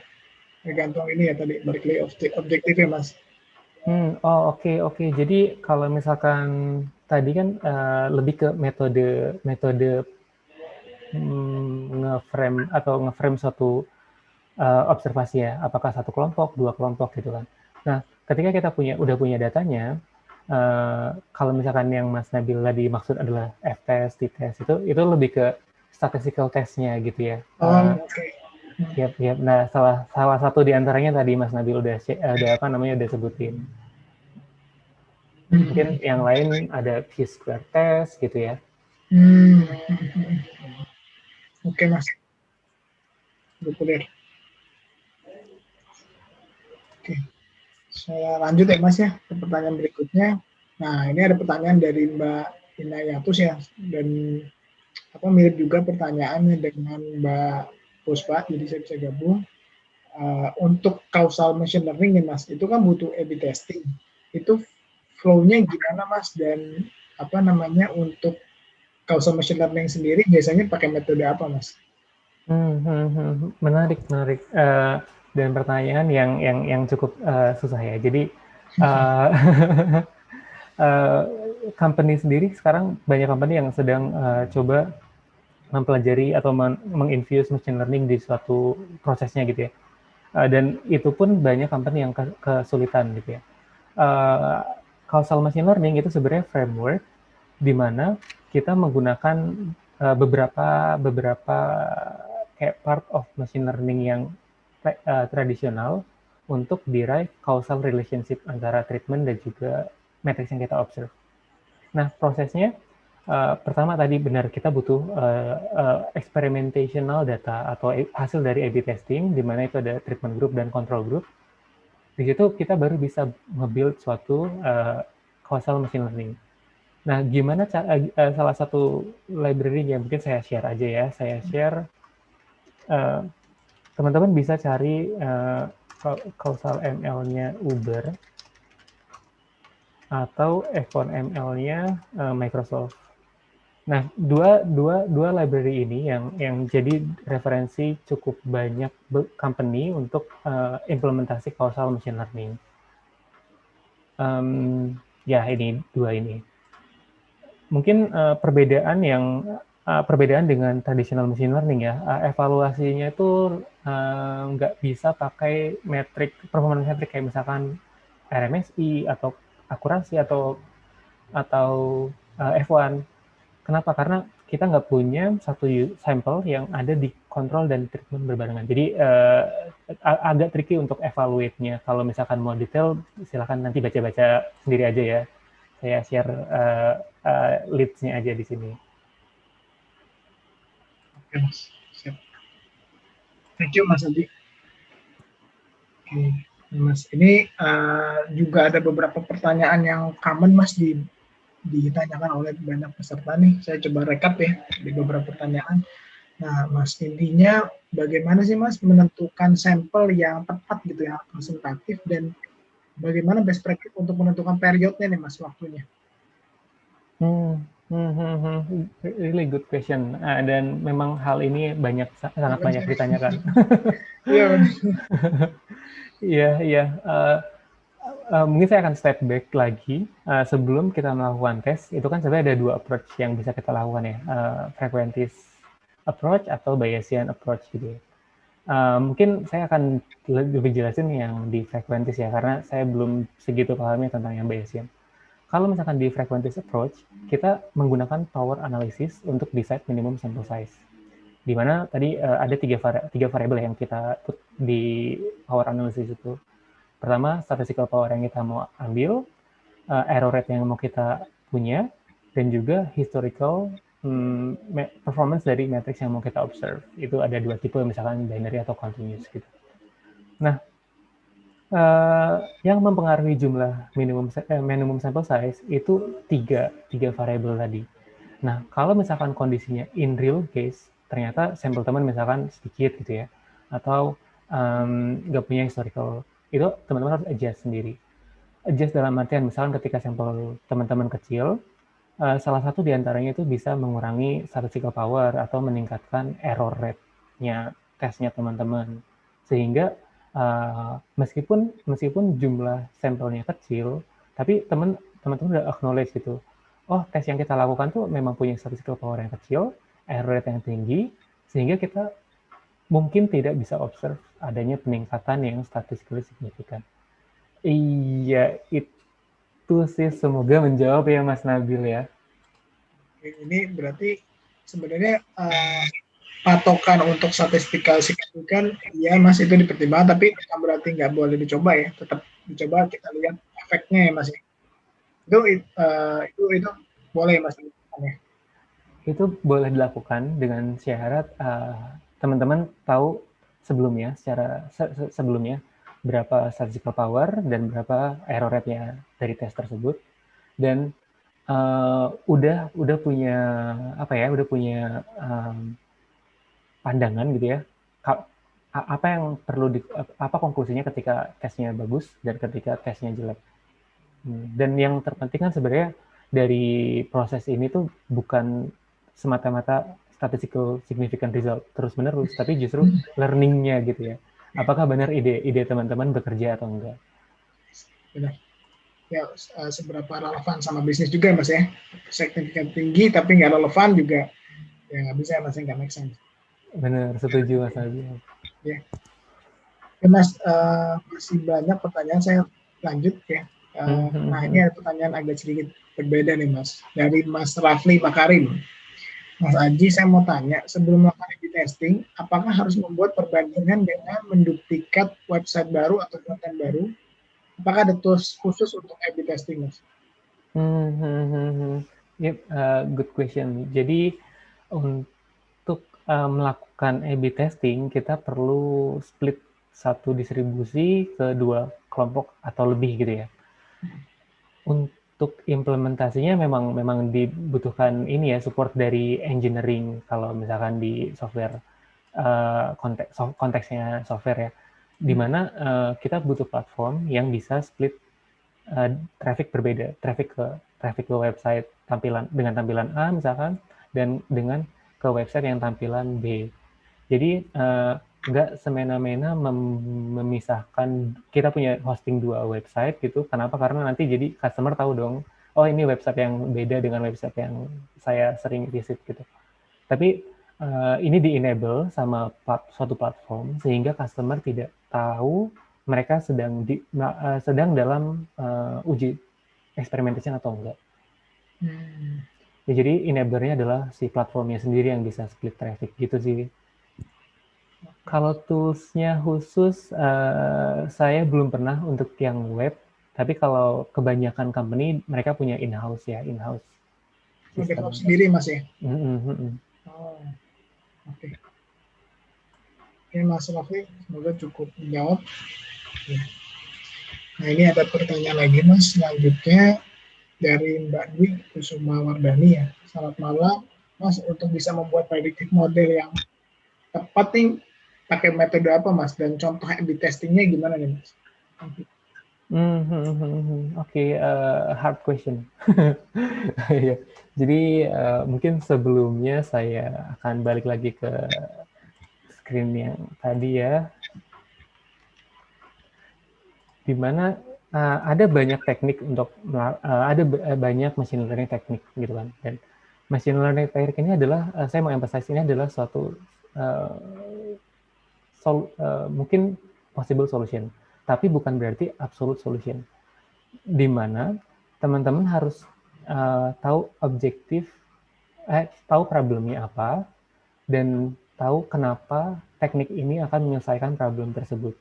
Tergantung ini ya tadi balik lagi objektif ya mas. Hmm, oh oke okay, oke. Okay. Jadi kalau misalkan tadi kan uh, lebih ke metode metode hmm, ngeframe atau ngeframe suatu uh, observasi ya, apakah satu kelompok, dua kelompok gitu kan. Nah, ketika kita punya udah punya datanya, uh, kalau misalkan yang Mas Nabil tadi maksud adalah F-test, T-test itu itu lebih ke statistical testnya gitu ya. Oh, uh, oke. Okay. Yep, yep. Nah, salah salah satu di antaranya tadi Mas Nabil udah udah apa namanya udah sebutin. Mungkin yang lain ada P square test gitu ya. Hmm. Oke, okay, Mas. Oke. Okay. Saya lanjut ya, Mas ya, ke pertanyaan berikutnya. Nah, ini ada pertanyaan dari Mbak Inayatus ya, dan apa mirip juga pertanyaannya dengan Mbak Puspa, jadi saya bisa gabung. Uh, untuk causal machine learning nih mas, itu kan butuh A/B testing. Itu flow-nya gimana mas dan apa namanya untuk causal machine learning sendiri biasanya pakai metode apa mas? Hmm, hmm, hmm. menarik, menarik. Uh, dan pertanyaan yang yang yang cukup uh, susah ya. Jadi uh, uh, company sendiri sekarang banyak company yang sedang uh, coba mempelajari atau menginfuse machine learning di suatu prosesnya gitu ya. Uh, dan itu pun banyak company yang kesulitan gitu ya. Uh, causal machine learning itu sebenarnya framework di mana kita menggunakan uh, beberapa beberapa kayak part of machine learning yang uh, tradisional untuk derive causal relationship antara treatment dan juga matrix yang kita observe. Nah, prosesnya uh, pertama tadi benar kita butuh uh, uh, experimentational data atau hasil dari A/B testing di mana itu ada treatment group dan control group. di situ kita baru bisa nge-build suatu uh, causal machine learning. Nah, gimana uh, salah satu library yang mungkin saya share aja ya, saya share, teman-teman bisa cari uh, causal ML-nya Uber, atau F1 ML-nya uh, Microsoft. Nah, dua, dua, dua library ini yang, yang jadi referensi cukup banyak company untuk uh, implementasi causal machine learning. Um, ya, ini dua ini. Mungkin uh, perbedaan yang uh, perbedaan dengan traditional machine learning ya, uh, evaluasinya itu nggak uh, bisa pakai metrik performance metrik kayak misalkan RMSI atau akurasi atau atau uh, F1 Kenapa? Karena kita nggak punya satu sampel yang ada di kontrol dan treatment berbarengan. Jadi uh, agak tricky untuk evaluate-nya. Kalau misalkan mau detail, silakan nanti baca-baca sendiri aja ya. Saya share uh, uh, leads-nya aja di sini. Oke, Mas. Thank you, Mas Adi. Oke, Mas. Ini uh, juga ada beberapa pertanyaan yang common, Mas, di ditanyakan oleh banyak peserta nih. Saya coba rekap ya di beberapa pertanyaan. Nah, Mas, intinya bagaimana sih Mas menentukan sampel yang tepat gitu ya, representatif dan bagaimana best practice untuk menentukan periodnya nih Mas waktunya? Hmm, hmm, hmm, hmm. really good question. Uh, dan memang hal ini banyak sangat banyak ditanyakan. Iya. Iya, iya. Uh, mungkin saya akan step back lagi uh, sebelum kita melakukan tes itu kan sebenarnya ada dua approach yang bisa kita lakukan ya uh, frequentist approach atau Bayesian approach gitu ya. Uh, mungkin saya akan lebih jelasin yang di frequentist ya karena saya belum segitu pahamnya tentang yang Bayesian. Kalau misalkan di frequentist approach kita menggunakan power analysis untuk decide minimum sample size. Di mana tadi uh, ada tiga, vari tiga variabel yang kita put di power analysis itu Pertama, statistical power yang kita mau ambil, uh, error rate yang mau kita punya, dan juga historical um, performance dari matrix yang mau kita observe. Itu ada dua tipe, misalkan binary atau continuous gitu. Nah, uh, yang mempengaruhi jumlah minimum eh, minimum sample size itu tiga tiga variabel tadi. Nah, kalau misalkan kondisinya in real case, ternyata sampel teman misalkan sedikit gitu ya, atau nggak um, punya historical itu teman-teman harus adjust sendiri. Adjust dalam artian misalkan ketika sampel teman-teman kecil, uh, salah satu di antaranya itu bisa mengurangi statistical power atau meningkatkan error rate-nya tesnya teman-teman. Sehingga uh, meskipun meskipun jumlah sampelnya kecil, tapi teman teman-teman udah acknowledge gitu. Oh, tes yang kita lakukan tuh memang punya statistical power yang kecil, error rate yang tinggi, sehingga kita mungkin tidak bisa observe adanya peningkatan yang statistically signifikan. Iya, itu sih semoga menjawab ya Mas Nabil ya. Ini berarti sebenarnya uh, patokan untuk statistical signifikan, ya Mas itu dipertimbangkan, tapi bukan berarti nggak boleh dicoba ya, tetap dicoba kita lihat efeknya ya Mas. Itu uh, itu itu boleh Mas ya. Itu boleh dilakukan dengan syarat uh, teman-teman tahu sebelumnya secara se sebelumnya berapa statistical power dan berapa error rate-nya dari tes tersebut dan uh, udah udah punya apa ya udah punya um, pandangan gitu ya apa yang perlu di, apa konklusinya ketika tesnya bagus dan ketika tesnya jelek hmm, dan yang terpenting kan sebenarnya dari proses ini tuh bukan semata-mata statistical significant result terus menerus, tapi justru learningnya gitu ya. Apakah benar ide ide teman-teman bekerja atau enggak? Benar. Ya eh, seberapa relevan sama bisnis juga mas ya. Signifikan tinggi tapi nggak relevan juga ya nggak bisa mas nggak make sense. Benar, setuju mas Abi. Ya. ya mas uh, masih banyak pertanyaan saya lanjut ya. Uh, nah ini ada pertanyaan agak sedikit berbeda nih mas dari Mas Rafli Makarim. Mas Aji, saya mau tanya, sebelum melakukan A-B testing, apakah harus membuat perbandingan dengan menduplikat website baru atau konten baru? Apakah ada tools khusus untuk A-B testing, Mas? Hmm, hmm, hmm, hmm. Yep, uh, good question. Jadi untuk uh, melakukan A-B testing, kita perlu split satu distribusi ke dua kelompok atau lebih gitu ya. Untuk implementasinya memang memang dibutuhkan ini ya support dari engineering. Kalau misalkan di software uh, konteks konteksnya software ya, di mana uh, kita butuh platform yang bisa split uh, traffic berbeda, traffic ke traffic ke website tampilan dengan tampilan A misalkan dan dengan ke website yang tampilan B. Jadi uh, semena-mena mem memisahkan kita punya hosting dua website gitu. Kenapa? Karena nanti jadi customer tahu dong, oh ini website yang beda dengan website yang saya sering visit gitu. Tapi uh, ini di-enable sama plat suatu platform sehingga customer tidak tahu mereka sedang di uh, sedang dalam uh, uji experimentation atau enggak. Hmm. Ya, jadi enablernya adalah si platformnya sendiri yang bisa split traffic gitu sih. Kalau toolsnya khusus, uh, saya belum pernah untuk yang web, tapi kalau kebanyakan company mereka punya in-house ya, in-house. Develop sendiri mas ya? Mm -hmm. Oh, oke. Okay. Oke Mas Rafi, semoga cukup menjawab. Nah ini ada pertanyaan lagi Mas, selanjutnya dari Mbak Dwi Kusuma Wardani ya. Selamat malam, Mas, untuk bisa membuat predictive model yang tepat nih pakai metode apa mas dan contoh A/B testingnya gimana nih mas? Hmm, hmm, hmm. Oke, eh, hard question. yeah. Jadi uh, mungkin sebelumnya saya akan balik lagi ke screen yang tadi ya, di mana uh, ada banyak teknik untuk uh, ada banyak machine learning teknik gitu kan. Dan machine learning teknik ini adalah uh, saya mau emphasize ini adalah suatu uh, sol, uh, mungkin possible solution, tapi bukan berarti absolute solution. Di mana teman-teman harus uh, tahu objektif, eh, tahu problemnya apa, dan tahu kenapa teknik ini akan menyelesaikan problem tersebut.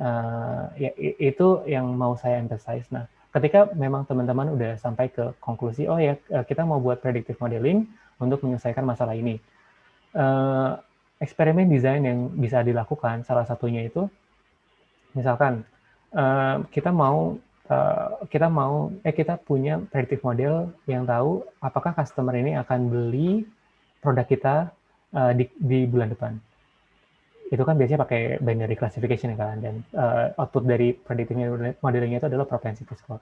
Uh, ya itu yang mau saya emphasize. Nah, ketika memang teman-teman udah sampai ke konklusi, oh ya kita mau buat predictive modeling untuk menyelesaikan masalah ini. Uh, eksperimen desain yang bisa dilakukan salah satunya itu misalkan uh, kita mau uh, kita mau eh kita punya predictive model yang tahu apakah customer ini akan beli produk kita uh, di, di bulan depan itu kan biasanya pakai binary classification kan dan uh, output dari predictive modelingnya itu adalah propensity score.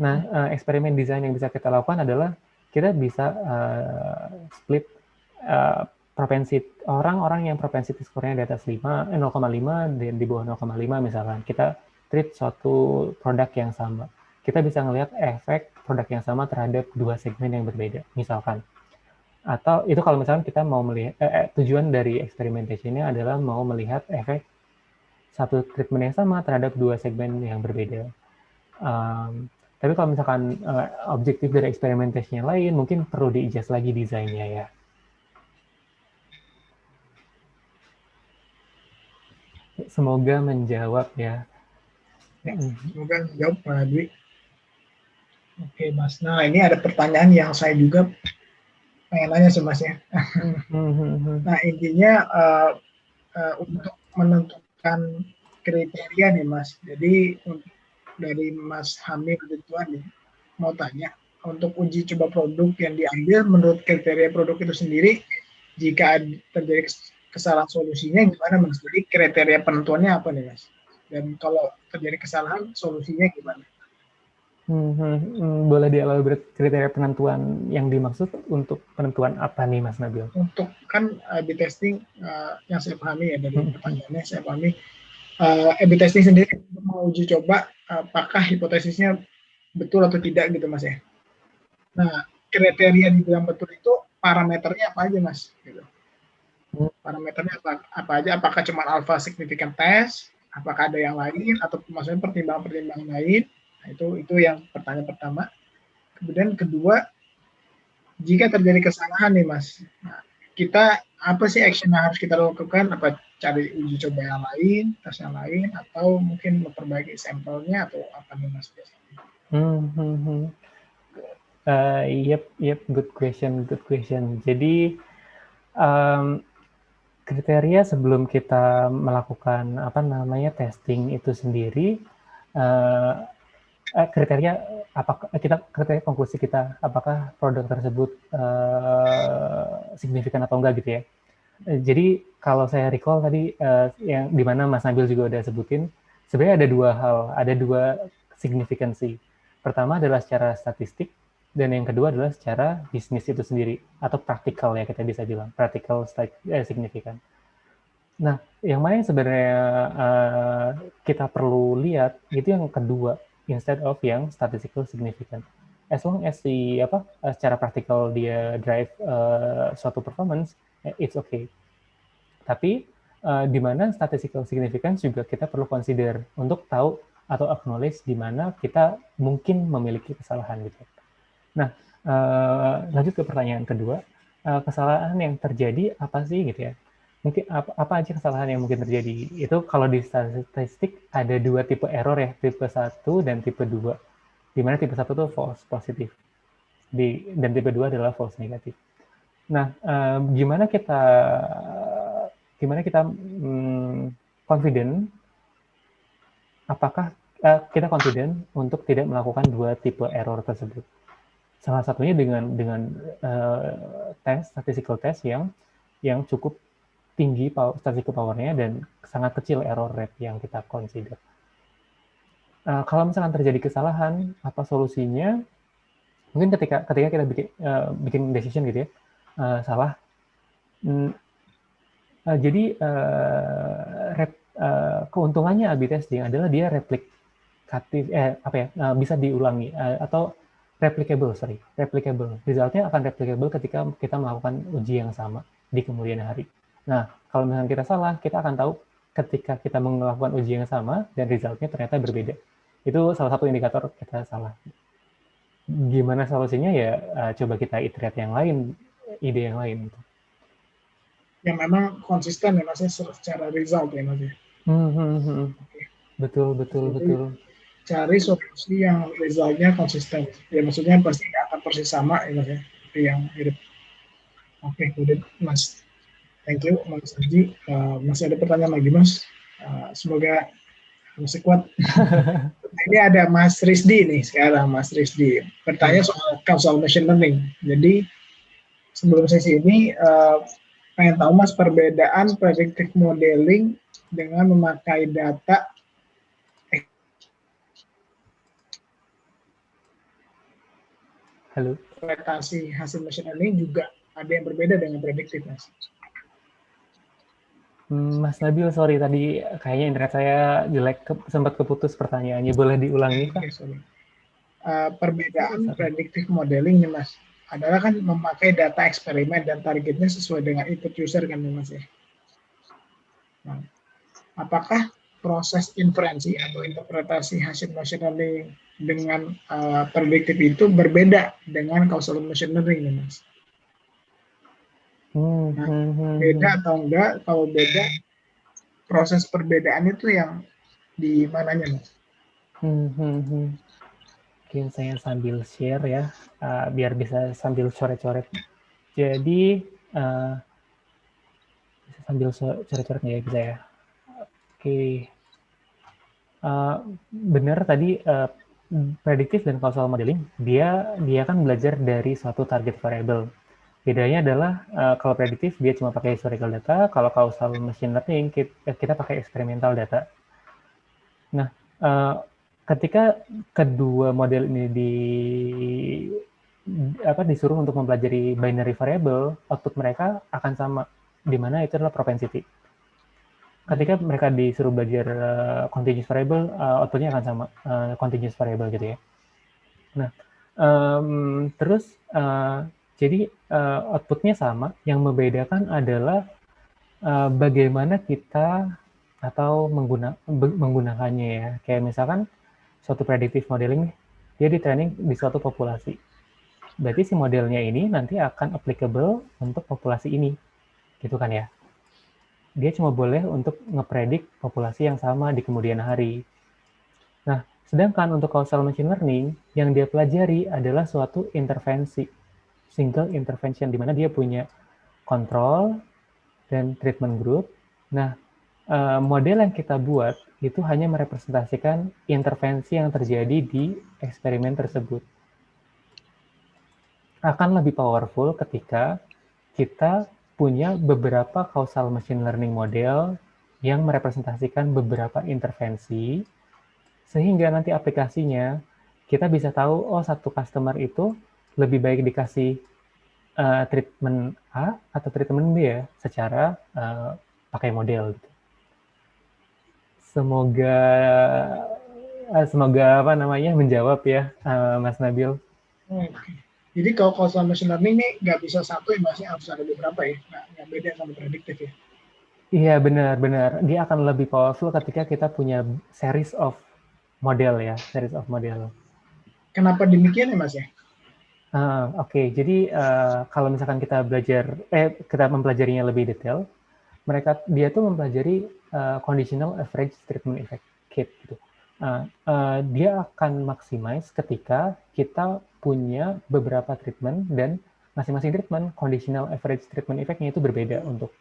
Nah, uh, eksperimen desain yang bisa kita lakukan adalah kita bisa uh, split uh, propensi orang-orang yang propensity skornya di atas 5, 0,5 dan di bawah 0,5 misalkan, kita treat suatu produk yang sama. Kita bisa melihat efek produk yang sama terhadap dua segmen yang berbeda, misalkan. Atau itu kalau misalkan kita mau melihat, eh, eh, tujuan dari experimentation-nya adalah mau melihat efek satu treatment yang sama terhadap dua segmen yang berbeda. Um, tapi kalau misalkan uh, objektif dari experimentation lain, mungkin perlu diijas lagi desainnya ya. Semoga menjawab ya. ya semoga menjawab Pak Dwi. Oke Mas, nah ini ada pertanyaan yang saya juga pengen nanya sih Mas ya. nah intinya uh, uh, untuk menentukan kriteria nih Mas, jadi dari Mas Hamid Ridwan nih, mau tanya, untuk uji coba produk yang diambil menurut kriteria produk itu sendiri, jika terjadi kesalahan solusinya gimana mas? Jadi kriteria penentuannya apa nih mas? Dan kalau terjadi kesalahan solusinya gimana? Hmm, hmm, hmm, boleh dielaborate kriteria penentuan yang dimaksud untuk penentuan apa nih Mas Nabil? Untuk kan uh, A/B testing uh, yang saya pahami ya dari hmm. pertanyaannya saya pahami uh, A/B testing sendiri mau uji coba apakah hipotesisnya betul atau tidak gitu Mas ya. Nah kriteria di dalam betul itu parameternya apa aja Mas? Gitu parameternya apa, apa aja apakah cuma alpha significant test apakah ada yang lain atau maksudnya pertimbangan-pertimbangan lain nah, itu itu yang pertanyaan pertama. Kemudian kedua jika terjadi kesalahan nih mas nah, kita apa sih action yang harus kita lakukan? Apa cari uji coba yang lain tes yang lain atau mungkin memperbaiki sampelnya atau apa nih mas hmm, hmm, hmm. Uh, yep yep good question good question. Jadi um, kriteria sebelum kita melakukan apa namanya testing itu sendiri uh, kriteria apakah kita kriteria konklusi kita apakah produk tersebut uh, signifikan atau enggak gitu ya. Jadi kalau saya recall tadi uh, yang di mana Mas Nabil juga udah sebutin, sebenarnya ada dua hal, ada dua signifikansi. Pertama adalah secara statistik, dan yang kedua adalah secara bisnis itu sendiri atau praktikal ya kita bisa bilang praktikal eh, signifikan. Nah, yang mana yang sebenarnya uh, kita perlu lihat itu yang kedua instead of yang statistical significant. As long as si apa uh, secara praktikal dia drive uh, suatu performance, it's okay. Tapi uh, di mana statistical significance juga kita perlu consider untuk tahu atau acknowledge di mana kita mungkin memiliki kesalahan gitu. Nah, uh, lanjut ke pertanyaan kedua, uh, kesalahan yang terjadi apa sih gitu ya? Mungkin apa, apa aja kesalahan yang mungkin terjadi? Itu kalau di statistik ada dua tipe error ya, tipe satu dan tipe dua. Di mana tipe satu itu false positif, di dan tipe dua adalah false negatif. Nah, uh, gimana kita gimana kita hmm, confident? Apakah uh, kita confident untuk tidak melakukan dua tipe error tersebut? Salah satunya dengan dengan uh, tes statistical test yang yang cukup tinggi power, statistical powernya dan sangat kecil error rate yang kita consider. Uh, kalau misalkan terjadi kesalahan, apa solusinya? Mungkin ketika ketika kita bikin uh, bikin decision gitu ya, uh, salah. Mm, uh, jadi uh, rep, uh, keuntungannya A/B testing adalah dia replikatif, eh apa ya, uh, bisa diulangi uh, atau replicable, sorry, replicable. Resultnya akan replicable ketika kita melakukan uji yang sama di kemudian hari. Nah, kalau misalnya kita salah, kita akan tahu ketika kita melakukan uji yang sama dan resultnya ternyata berbeda. Itu salah satu indikator kita salah. Gimana solusinya ya uh, coba kita iterate yang lain, ide yang lain. Gitu. Yang memang konsisten ya maksudnya secara result ya maksudnya. Hmm, hmm, hmm. Betul, betul, Jadi, betul cari solusi yang resultnya konsisten. Ya maksudnya pasti akan persis sama ya mas ya, yang mirip. Oke, kemudian mas, thank you mas Haji. Uh, masih ada pertanyaan lagi mas? Uh, semoga masih kuat. ini ada Mas Rizdi nih sekarang Mas Rizdi bertanya soal causal machine learning. Jadi sebelum sesi ini uh, pengen tahu mas perbedaan predictive modeling dengan memakai data Halo. Interpretasi hasil machine learning juga ada yang berbeda dengan prediktif, Mas. Hmm, Mas Nabil, sorry tadi kayaknya internet saya jelek, ke, sempat keputus pertanyaannya. Boleh diulangi, Pak? Okay, sorry. Uh, perbedaan predictive modeling nih, Mas, adalah kan memakai data eksperimen dan targetnya sesuai dengan input user kan, Mas ya. Nah, apakah proses inferensi atau interpretasi hasil machine learning dengan uh, prediktif itu berbeda dengan causal machine learning nih mas. Hmm, nah, hmm, hmm, beda atau enggak? Kalau beda, proses perbedaan itu yang di mananya mas? Mungkin saya sambil share ya, uh, biar bisa sambil coret-coret. Jadi uh, bisa sambil coret-coret ya bisa ya. Oke. Uh, benar tadi uh, prediktif dan causal modeling, dia dia akan belajar dari suatu target variable. Bedanya adalah uh, kalau prediktif dia cuma pakai historical data, kalau causal machine learning kita, kita pakai experimental data. Nah, uh, ketika kedua model ini di apa disuruh untuk mempelajari binary variable, output mereka akan sama, di mana itu adalah propensity ketika mereka disuruh belajar uh, continuous variable, uh, outputnya akan sama uh, continuous variable gitu ya. Nah, um, terus uh, jadi uh, outputnya sama, yang membedakan adalah uh, bagaimana kita atau mengguna, menggunakannya ya. Kayak misalkan suatu predictive modeling, dia di training di suatu populasi. Berarti si modelnya ini nanti akan applicable untuk populasi ini, gitu kan ya dia cuma boleh untuk ngepredik populasi yang sama di kemudian hari. Nah, sedangkan untuk causal machine learning, yang dia pelajari adalah suatu intervensi, single intervention, di mana dia punya kontrol dan treatment group. Nah, uh, model yang kita buat itu hanya merepresentasikan intervensi yang terjadi di eksperimen tersebut. Akan lebih powerful ketika kita punya beberapa causal machine learning model yang merepresentasikan beberapa intervensi, sehingga nanti aplikasinya kita bisa tahu, oh satu customer itu lebih baik dikasih uh, treatment A atau treatment B ya, secara uh, pakai model. Gitu. Semoga uh, semoga apa namanya menjawab ya, uh, Mas Nabil. Oke. Jadi kalau causal machine learning ini nggak bisa satu ya, masih harus ada beberapa ya, nggak beda sama prediktif ya. Iya benar benar. Dia akan lebih powerful ketika kita punya series of model ya, series of model. Kenapa demikian ya Mas ya? Uh, Oke, okay. jadi uh, kalau misalkan kita belajar, eh kita mempelajarinya lebih detail, mereka dia tuh mempelajari uh, conditional average treatment effect kit gitu. Uh, uh, dia akan maximize ketika kita punya beberapa treatment dan masing-masing treatment conditional average treatment effect-nya itu berbeda untuk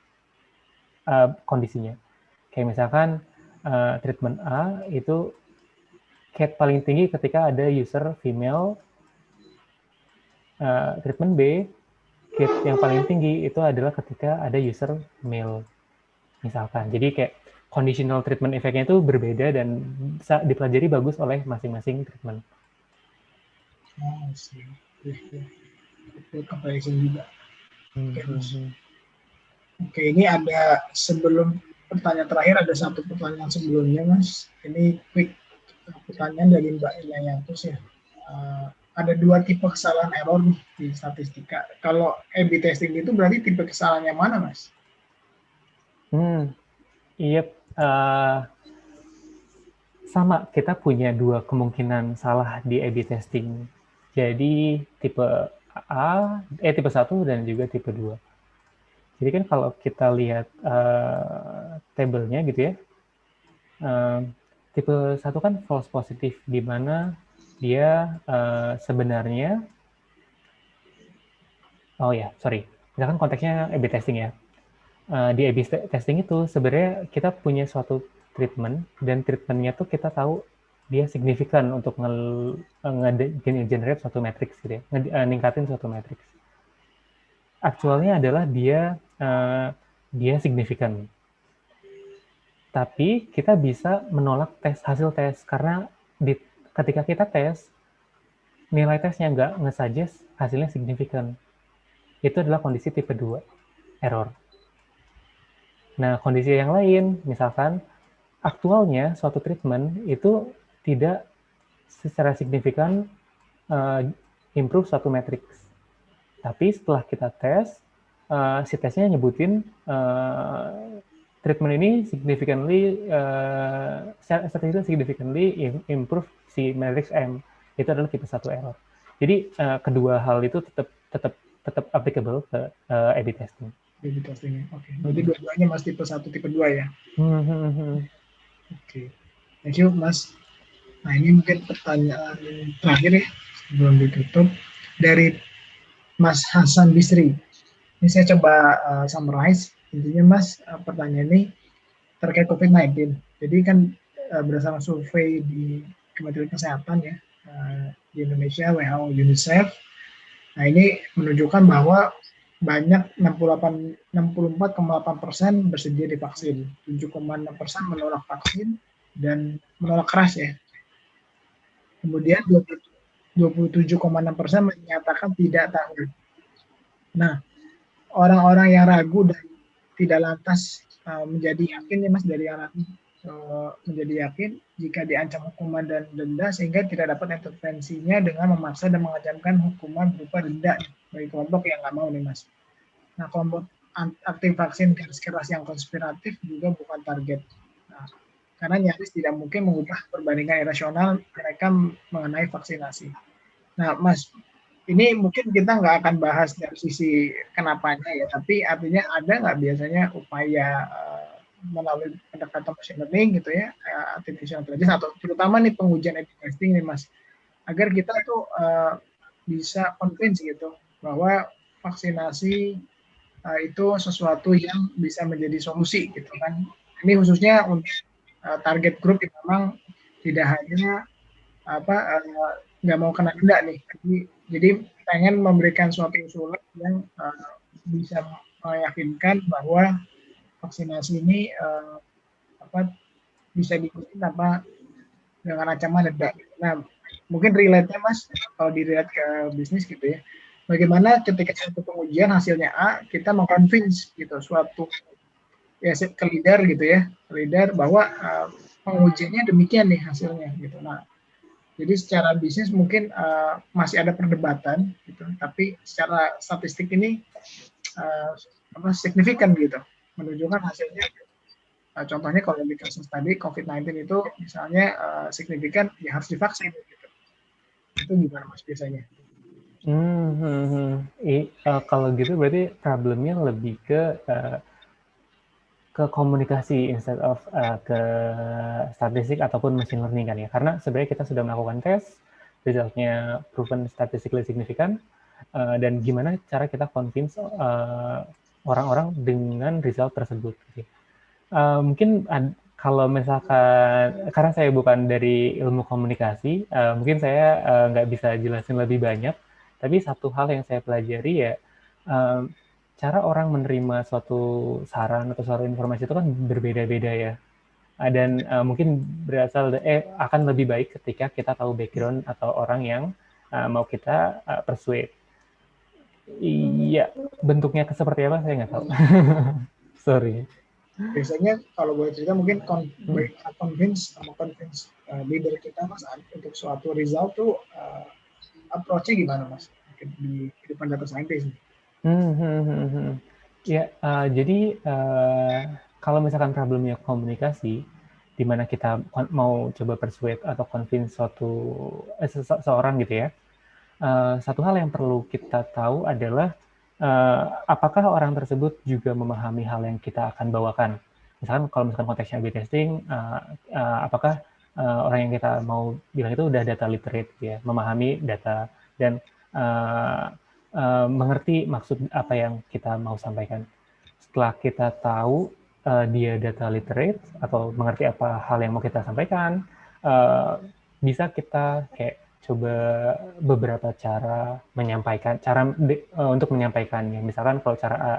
uh, kondisinya. Kayak misalkan uh, treatment A itu cat paling tinggi ketika ada user female uh, treatment B cat yang paling tinggi itu adalah ketika ada user male misalkan. Jadi kayak conditional treatment efeknya itu berbeda dan bisa dipelajari bagus oleh masing-masing treatment. Oh itu comparison juga. Hmm, oke okay, hmm, okay, ini ada sebelum pertanyaan terakhir ada satu pertanyaan sebelumnya mas. Ini quick pertanyaan dari Mbak Yantus ya. Uh, ada dua tipe kesalahan error di statistika. Kalau A/B testing itu berarti tipe kesalahan yang mana, Mas? Hmm, iya. Uh, sama, kita punya dua kemungkinan salah di A/B testing. Jadi tipe A, eh tipe 1 dan juga tipe 2. Jadi kan kalau kita lihat uh, tabelnya gitu ya, uh, tipe satu kan false positif di mana dia uh, sebenarnya oh ya sorry. Misalkan konteksnya A/B testing ya. Uh, di A/B testing itu sebenarnya kita punya suatu treatment dan treatmentnya tuh kita tahu dia signifikan untuk nge-generate suatu matrix gitu ya, ningkatin suatu matrix. Aktualnya adalah dia uh, dia signifikan. Tapi kita bisa menolak tes hasil tes karena di, ketika kita tes nilai tesnya nggak nge-suggest hasilnya signifikan. Itu adalah kondisi tipe 2, error. Nah, kondisi yang lain, misalkan aktualnya suatu treatment itu tidak secara signifikan uh, improve suatu matrix. Tapi setelah kita tes, uh, si tesnya nyebutin uh, treatment ini significantly uh, statistically significantly improve si matrix M itu adalah tipe satu error. Jadi uh, kedua hal itu tetap tetap tetap applicable ke uh, A/B testing. A/B testing, oke. Okay. Berarti dua-duanya mas tipe satu, tipe dua ya. Hmm, hmm. Oke, okay. thank you mas. Nah ini mungkin pertanyaan terakhir ya sebelum ditutup dari Mas Hasan Bisri. Ini saya coba uh, summarize intinya mas eh, pertanyaan ini terkait COVID-19. Jadi kan eh, berdasarkan survei di Kementerian Kesehatan ya eh, di Indonesia WHO UNICEF, nah ini menunjukkan bahwa banyak 68 64,8 persen bersedia divaksin, 7,6 persen menolak vaksin dan menolak keras ya. Kemudian 27,6 persen menyatakan tidak tahu. Nah, orang-orang yang ragu dan tidak lantas uh, menjadi yakin ya mas dari anak uh, menjadi yakin jika diancam hukuman dan denda sehingga tidak dapat intervensinya dengan memaksa dan mengancamkan hukuman berupa denda bagi kelompok yang nggak mau nih mas. Nah kelompok aktif vaksin garis keras yang konspiratif juga bukan target. Nah, karena nyaris tidak mungkin mengubah perbandingan irasional mereka mengenai vaksinasi. Nah, Mas, ini mungkin kita nggak akan bahas dari sisi kenapanya ya, tapi artinya ada nggak biasanya upaya uh, melalui pendekatan machine learning gitu ya, uh, artificial intelligence atau terutama nih pengujian A/B testing nih mas, agar kita tuh uh, bisa convince gitu bahwa vaksinasi itu sesuatu yang bisa menjadi solusi gitu kan. Ini khususnya untuk target grup yang memang tidak hanya apa nggak mau kena denda nih. Jadi, jadi pengen memberikan suatu usulan yang uh, bisa meyakinkan bahwa vaksinasi ini uh, apa bisa diikuti apa dengan ancaman denda. Nah, mungkin relate-nya Mas kalau dilihat ke bisnis gitu ya. Bagaimana ketika satu pengujian hasilnya A, kita mengconvince gitu suatu ya ke leader gitu ya, leader bahwa uh, pengujiannya demikian nih hasilnya gitu. Nah, jadi secara bisnis mungkin uh, masih ada perdebatan gitu, tapi secara statistik ini uh, apa signifikan gitu. Menunjukkan hasilnya. Uh, contohnya kalau di kasus tadi COVID-19 itu misalnya uh, signifikan ya harus divaksin gitu. Itu gimana mas biasanya? Hmm, hmm, hmm. I, uh, kalau gitu berarti problemnya lebih ke uh, ke komunikasi instead of uh, ke statistik ataupun machine learning kan ya karena sebenarnya kita sudah melakukan tes resultnya proven statistically significant uh, dan gimana cara kita convince uh, orang-orang dengan result tersebut. Uh, mungkin ad, kalau misalkan karena saya bukan dari ilmu komunikasi, uh, mungkin saya nggak uh, bisa jelasin lebih banyak. Tapi satu hal yang saya pelajari ya uh, cara orang menerima suatu saran atau suatu informasi itu kan berbeda-beda ya. Uh, dan uh, mungkin berasal eh akan lebih baik ketika kita tahu background atau orang yang uh, mau kita uh, persuade Iya, bentuknya seperti apa saya nggak tahu. Sorry. Biasanya kalau boleh cerita mungkin hmm. convince sama convince uh, leader kita mas untuk suatu result tuh uh, approach-nya gimana mas di kehidupan data scientist? Hmm, hmm, hmm, hmm. Ya, uh, jadi uh, kalau misalkan problemnya komunikasi, di mana kita mau coba persuade atau convince suatu eh, seseorang gitu ya, uh, satu hal yang perlu kita tahu adalah uh, apakah orang tersebut juga memahami hal yang kita akan bawakan. Misalkan kalau misalkan konteksnya A/B testing, uh, uh, apakah uh, orang yang kita mau bilang itu udah data literate ya, memahami data dan uh, mengerti maksud apa yang kita mau sampaikan. Setelah kita tahu uh, dia data literate atau mengerti apa hal yang mau kita sampaikan, uh, bisa kita kayak coba beberapa cara menyampaikan cara uh, untuk menyampaikannya. Misalkan kalau cara A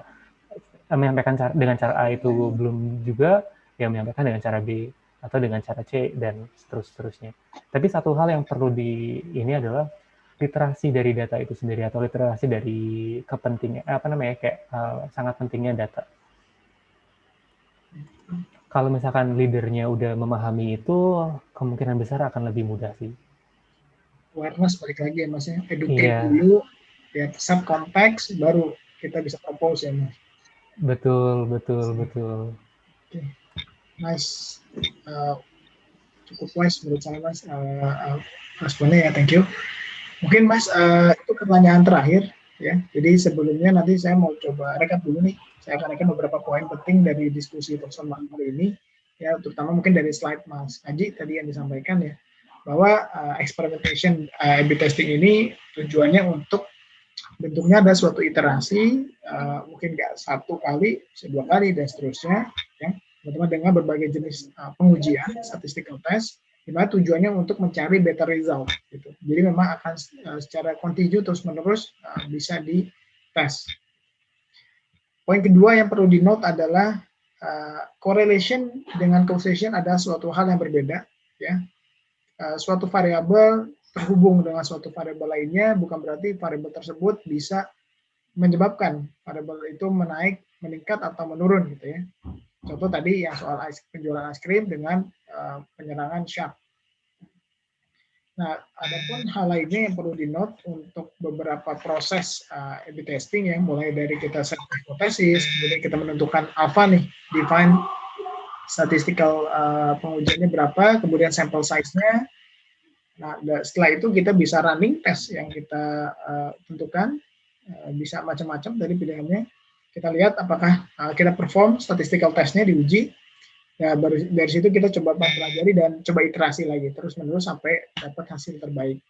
menyampaikan cara, dengan cara A itu belum juga, ya menyampaikan dengan cara B atau dengan cara C dan seterus-terusnya. Tapi satu hal yang perlu di ini adalah literasi dari data itu sendiri atau literasi dari kepentingan apa namanya kayak uh, sangat pentingnya data. Kalau misalkan leadernya udah memahami itu, kemungkinan besar akan lebih mudah sih awareness balik lagi ya mas ya educate yeah. dulu ya sub konteks baru kita bisa propose ya mas betul betul betul oke okay. nice uh, cukup wise menurut saya mas uh, uh, responnya ya thank you mungkin mas uh, itu pertanyaan terakhir ya. Jadi sebelumnya nanti saya mau coba rekap dulu nih. Saya akan rekap beberapa poin penting dari diskusi persoalan hari ini ya terutama mungkin dari slide mas Aji tadi yang disampaikan ya bahwa uh, experimentation uh, A/B testing ini tujuannya untuk bentuknya ada suatu iterasi, uh, mungkin nggak satu kali, dua kali dan seterusnya, ya, teman-teman dengan berbagai jenis uh, pengujian, statistical test, di mana tujuannya untuk mencari better result. Gitu. Jadi memang akan uh, secara kontinu terus-menerus uh, bisa dites. Poin kedua yang perlu di note adalah uh, correlation dengan causation adalah suatu hal yang berbeda. Ya, Eh, suatu variabel terhubung dengan suatu variabel lainnya bukan berarti variabel tersebut bisa menyebabkan variabel itu menaik, meningkat atau menurun gitu ya. Contoh tadi yang soal ice, penjualan es krim dengan uh, penyerangan shark. Nah, ada pun hal lainnya yang perlu di note untuk beberapa proses uh, A/B testing ya, mulai dari kita set hipotesis, kemudian kita menentukan alpha nih, define statistical uh, pengujiannya berapa, kemudian sampel size-nya. Nah, setelah itu kita bisa running test yang kita uh, tentukan, uh, bisa macam-macam dari pilihannya. Kita lihat apakah uh, kita perform statistical test-nya diuji. Ya, baru dari situ kita coba pelajari dan coba iterasi lagi terus-menerus sampai dapat hasil terbaik.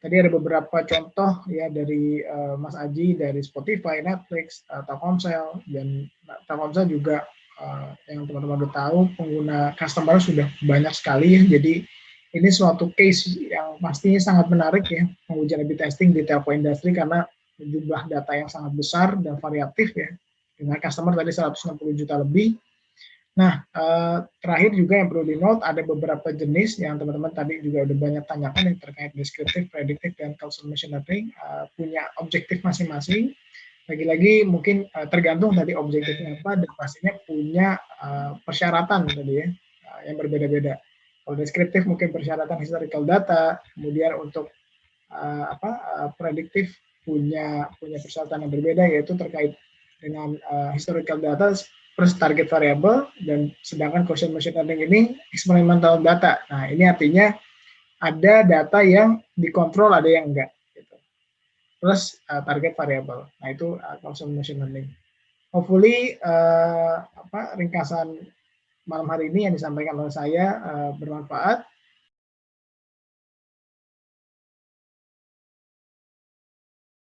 Tadi ada beberapa contoh ya dari uh, Mas Aji dari Spotify, Netflix, uh, Telkomsel dan Telkomsel juga uh, yang teman-teman udah tahu pengguna customer sudah banyak sekali ya. Jadi ini suatu case yang pastinya sangat menarik ya pengujian A/B testing di telco industri karena jumlah data yang sangat besar dan variatif ya dengan customer tadi 160 juta lebih. Nah, uh, terakhir juga yang perlu di note ada beberapa jenis yang teman-teman tadi juga udah banyak tanyakan yang terkait deskriptif, prediktif, dan causal machine learning uh, punya objektif masing-masing lagi-lagi mungkin uh, tergantung tadi objektifnya apa dan pastinya punya persyaratan tadi ya yang berbeda-beda. Kalau deskriptif mungkin persyaratan historical data, kemudian untuk apa prediktif punya punya persyaratan yang berbeda yaitu terkait dengan uh, historical data plus target variable dan sedangkan causal machine learning ini experimental data. Nah, ini artinya ada data yang dikontrol, ada yang enggak plus uh, target variable. Nah itu uh, causal machine learning. Hopefully uh, apa ringkasan malam hari ini yang disampaikan oleh saya uh, bermanfaat.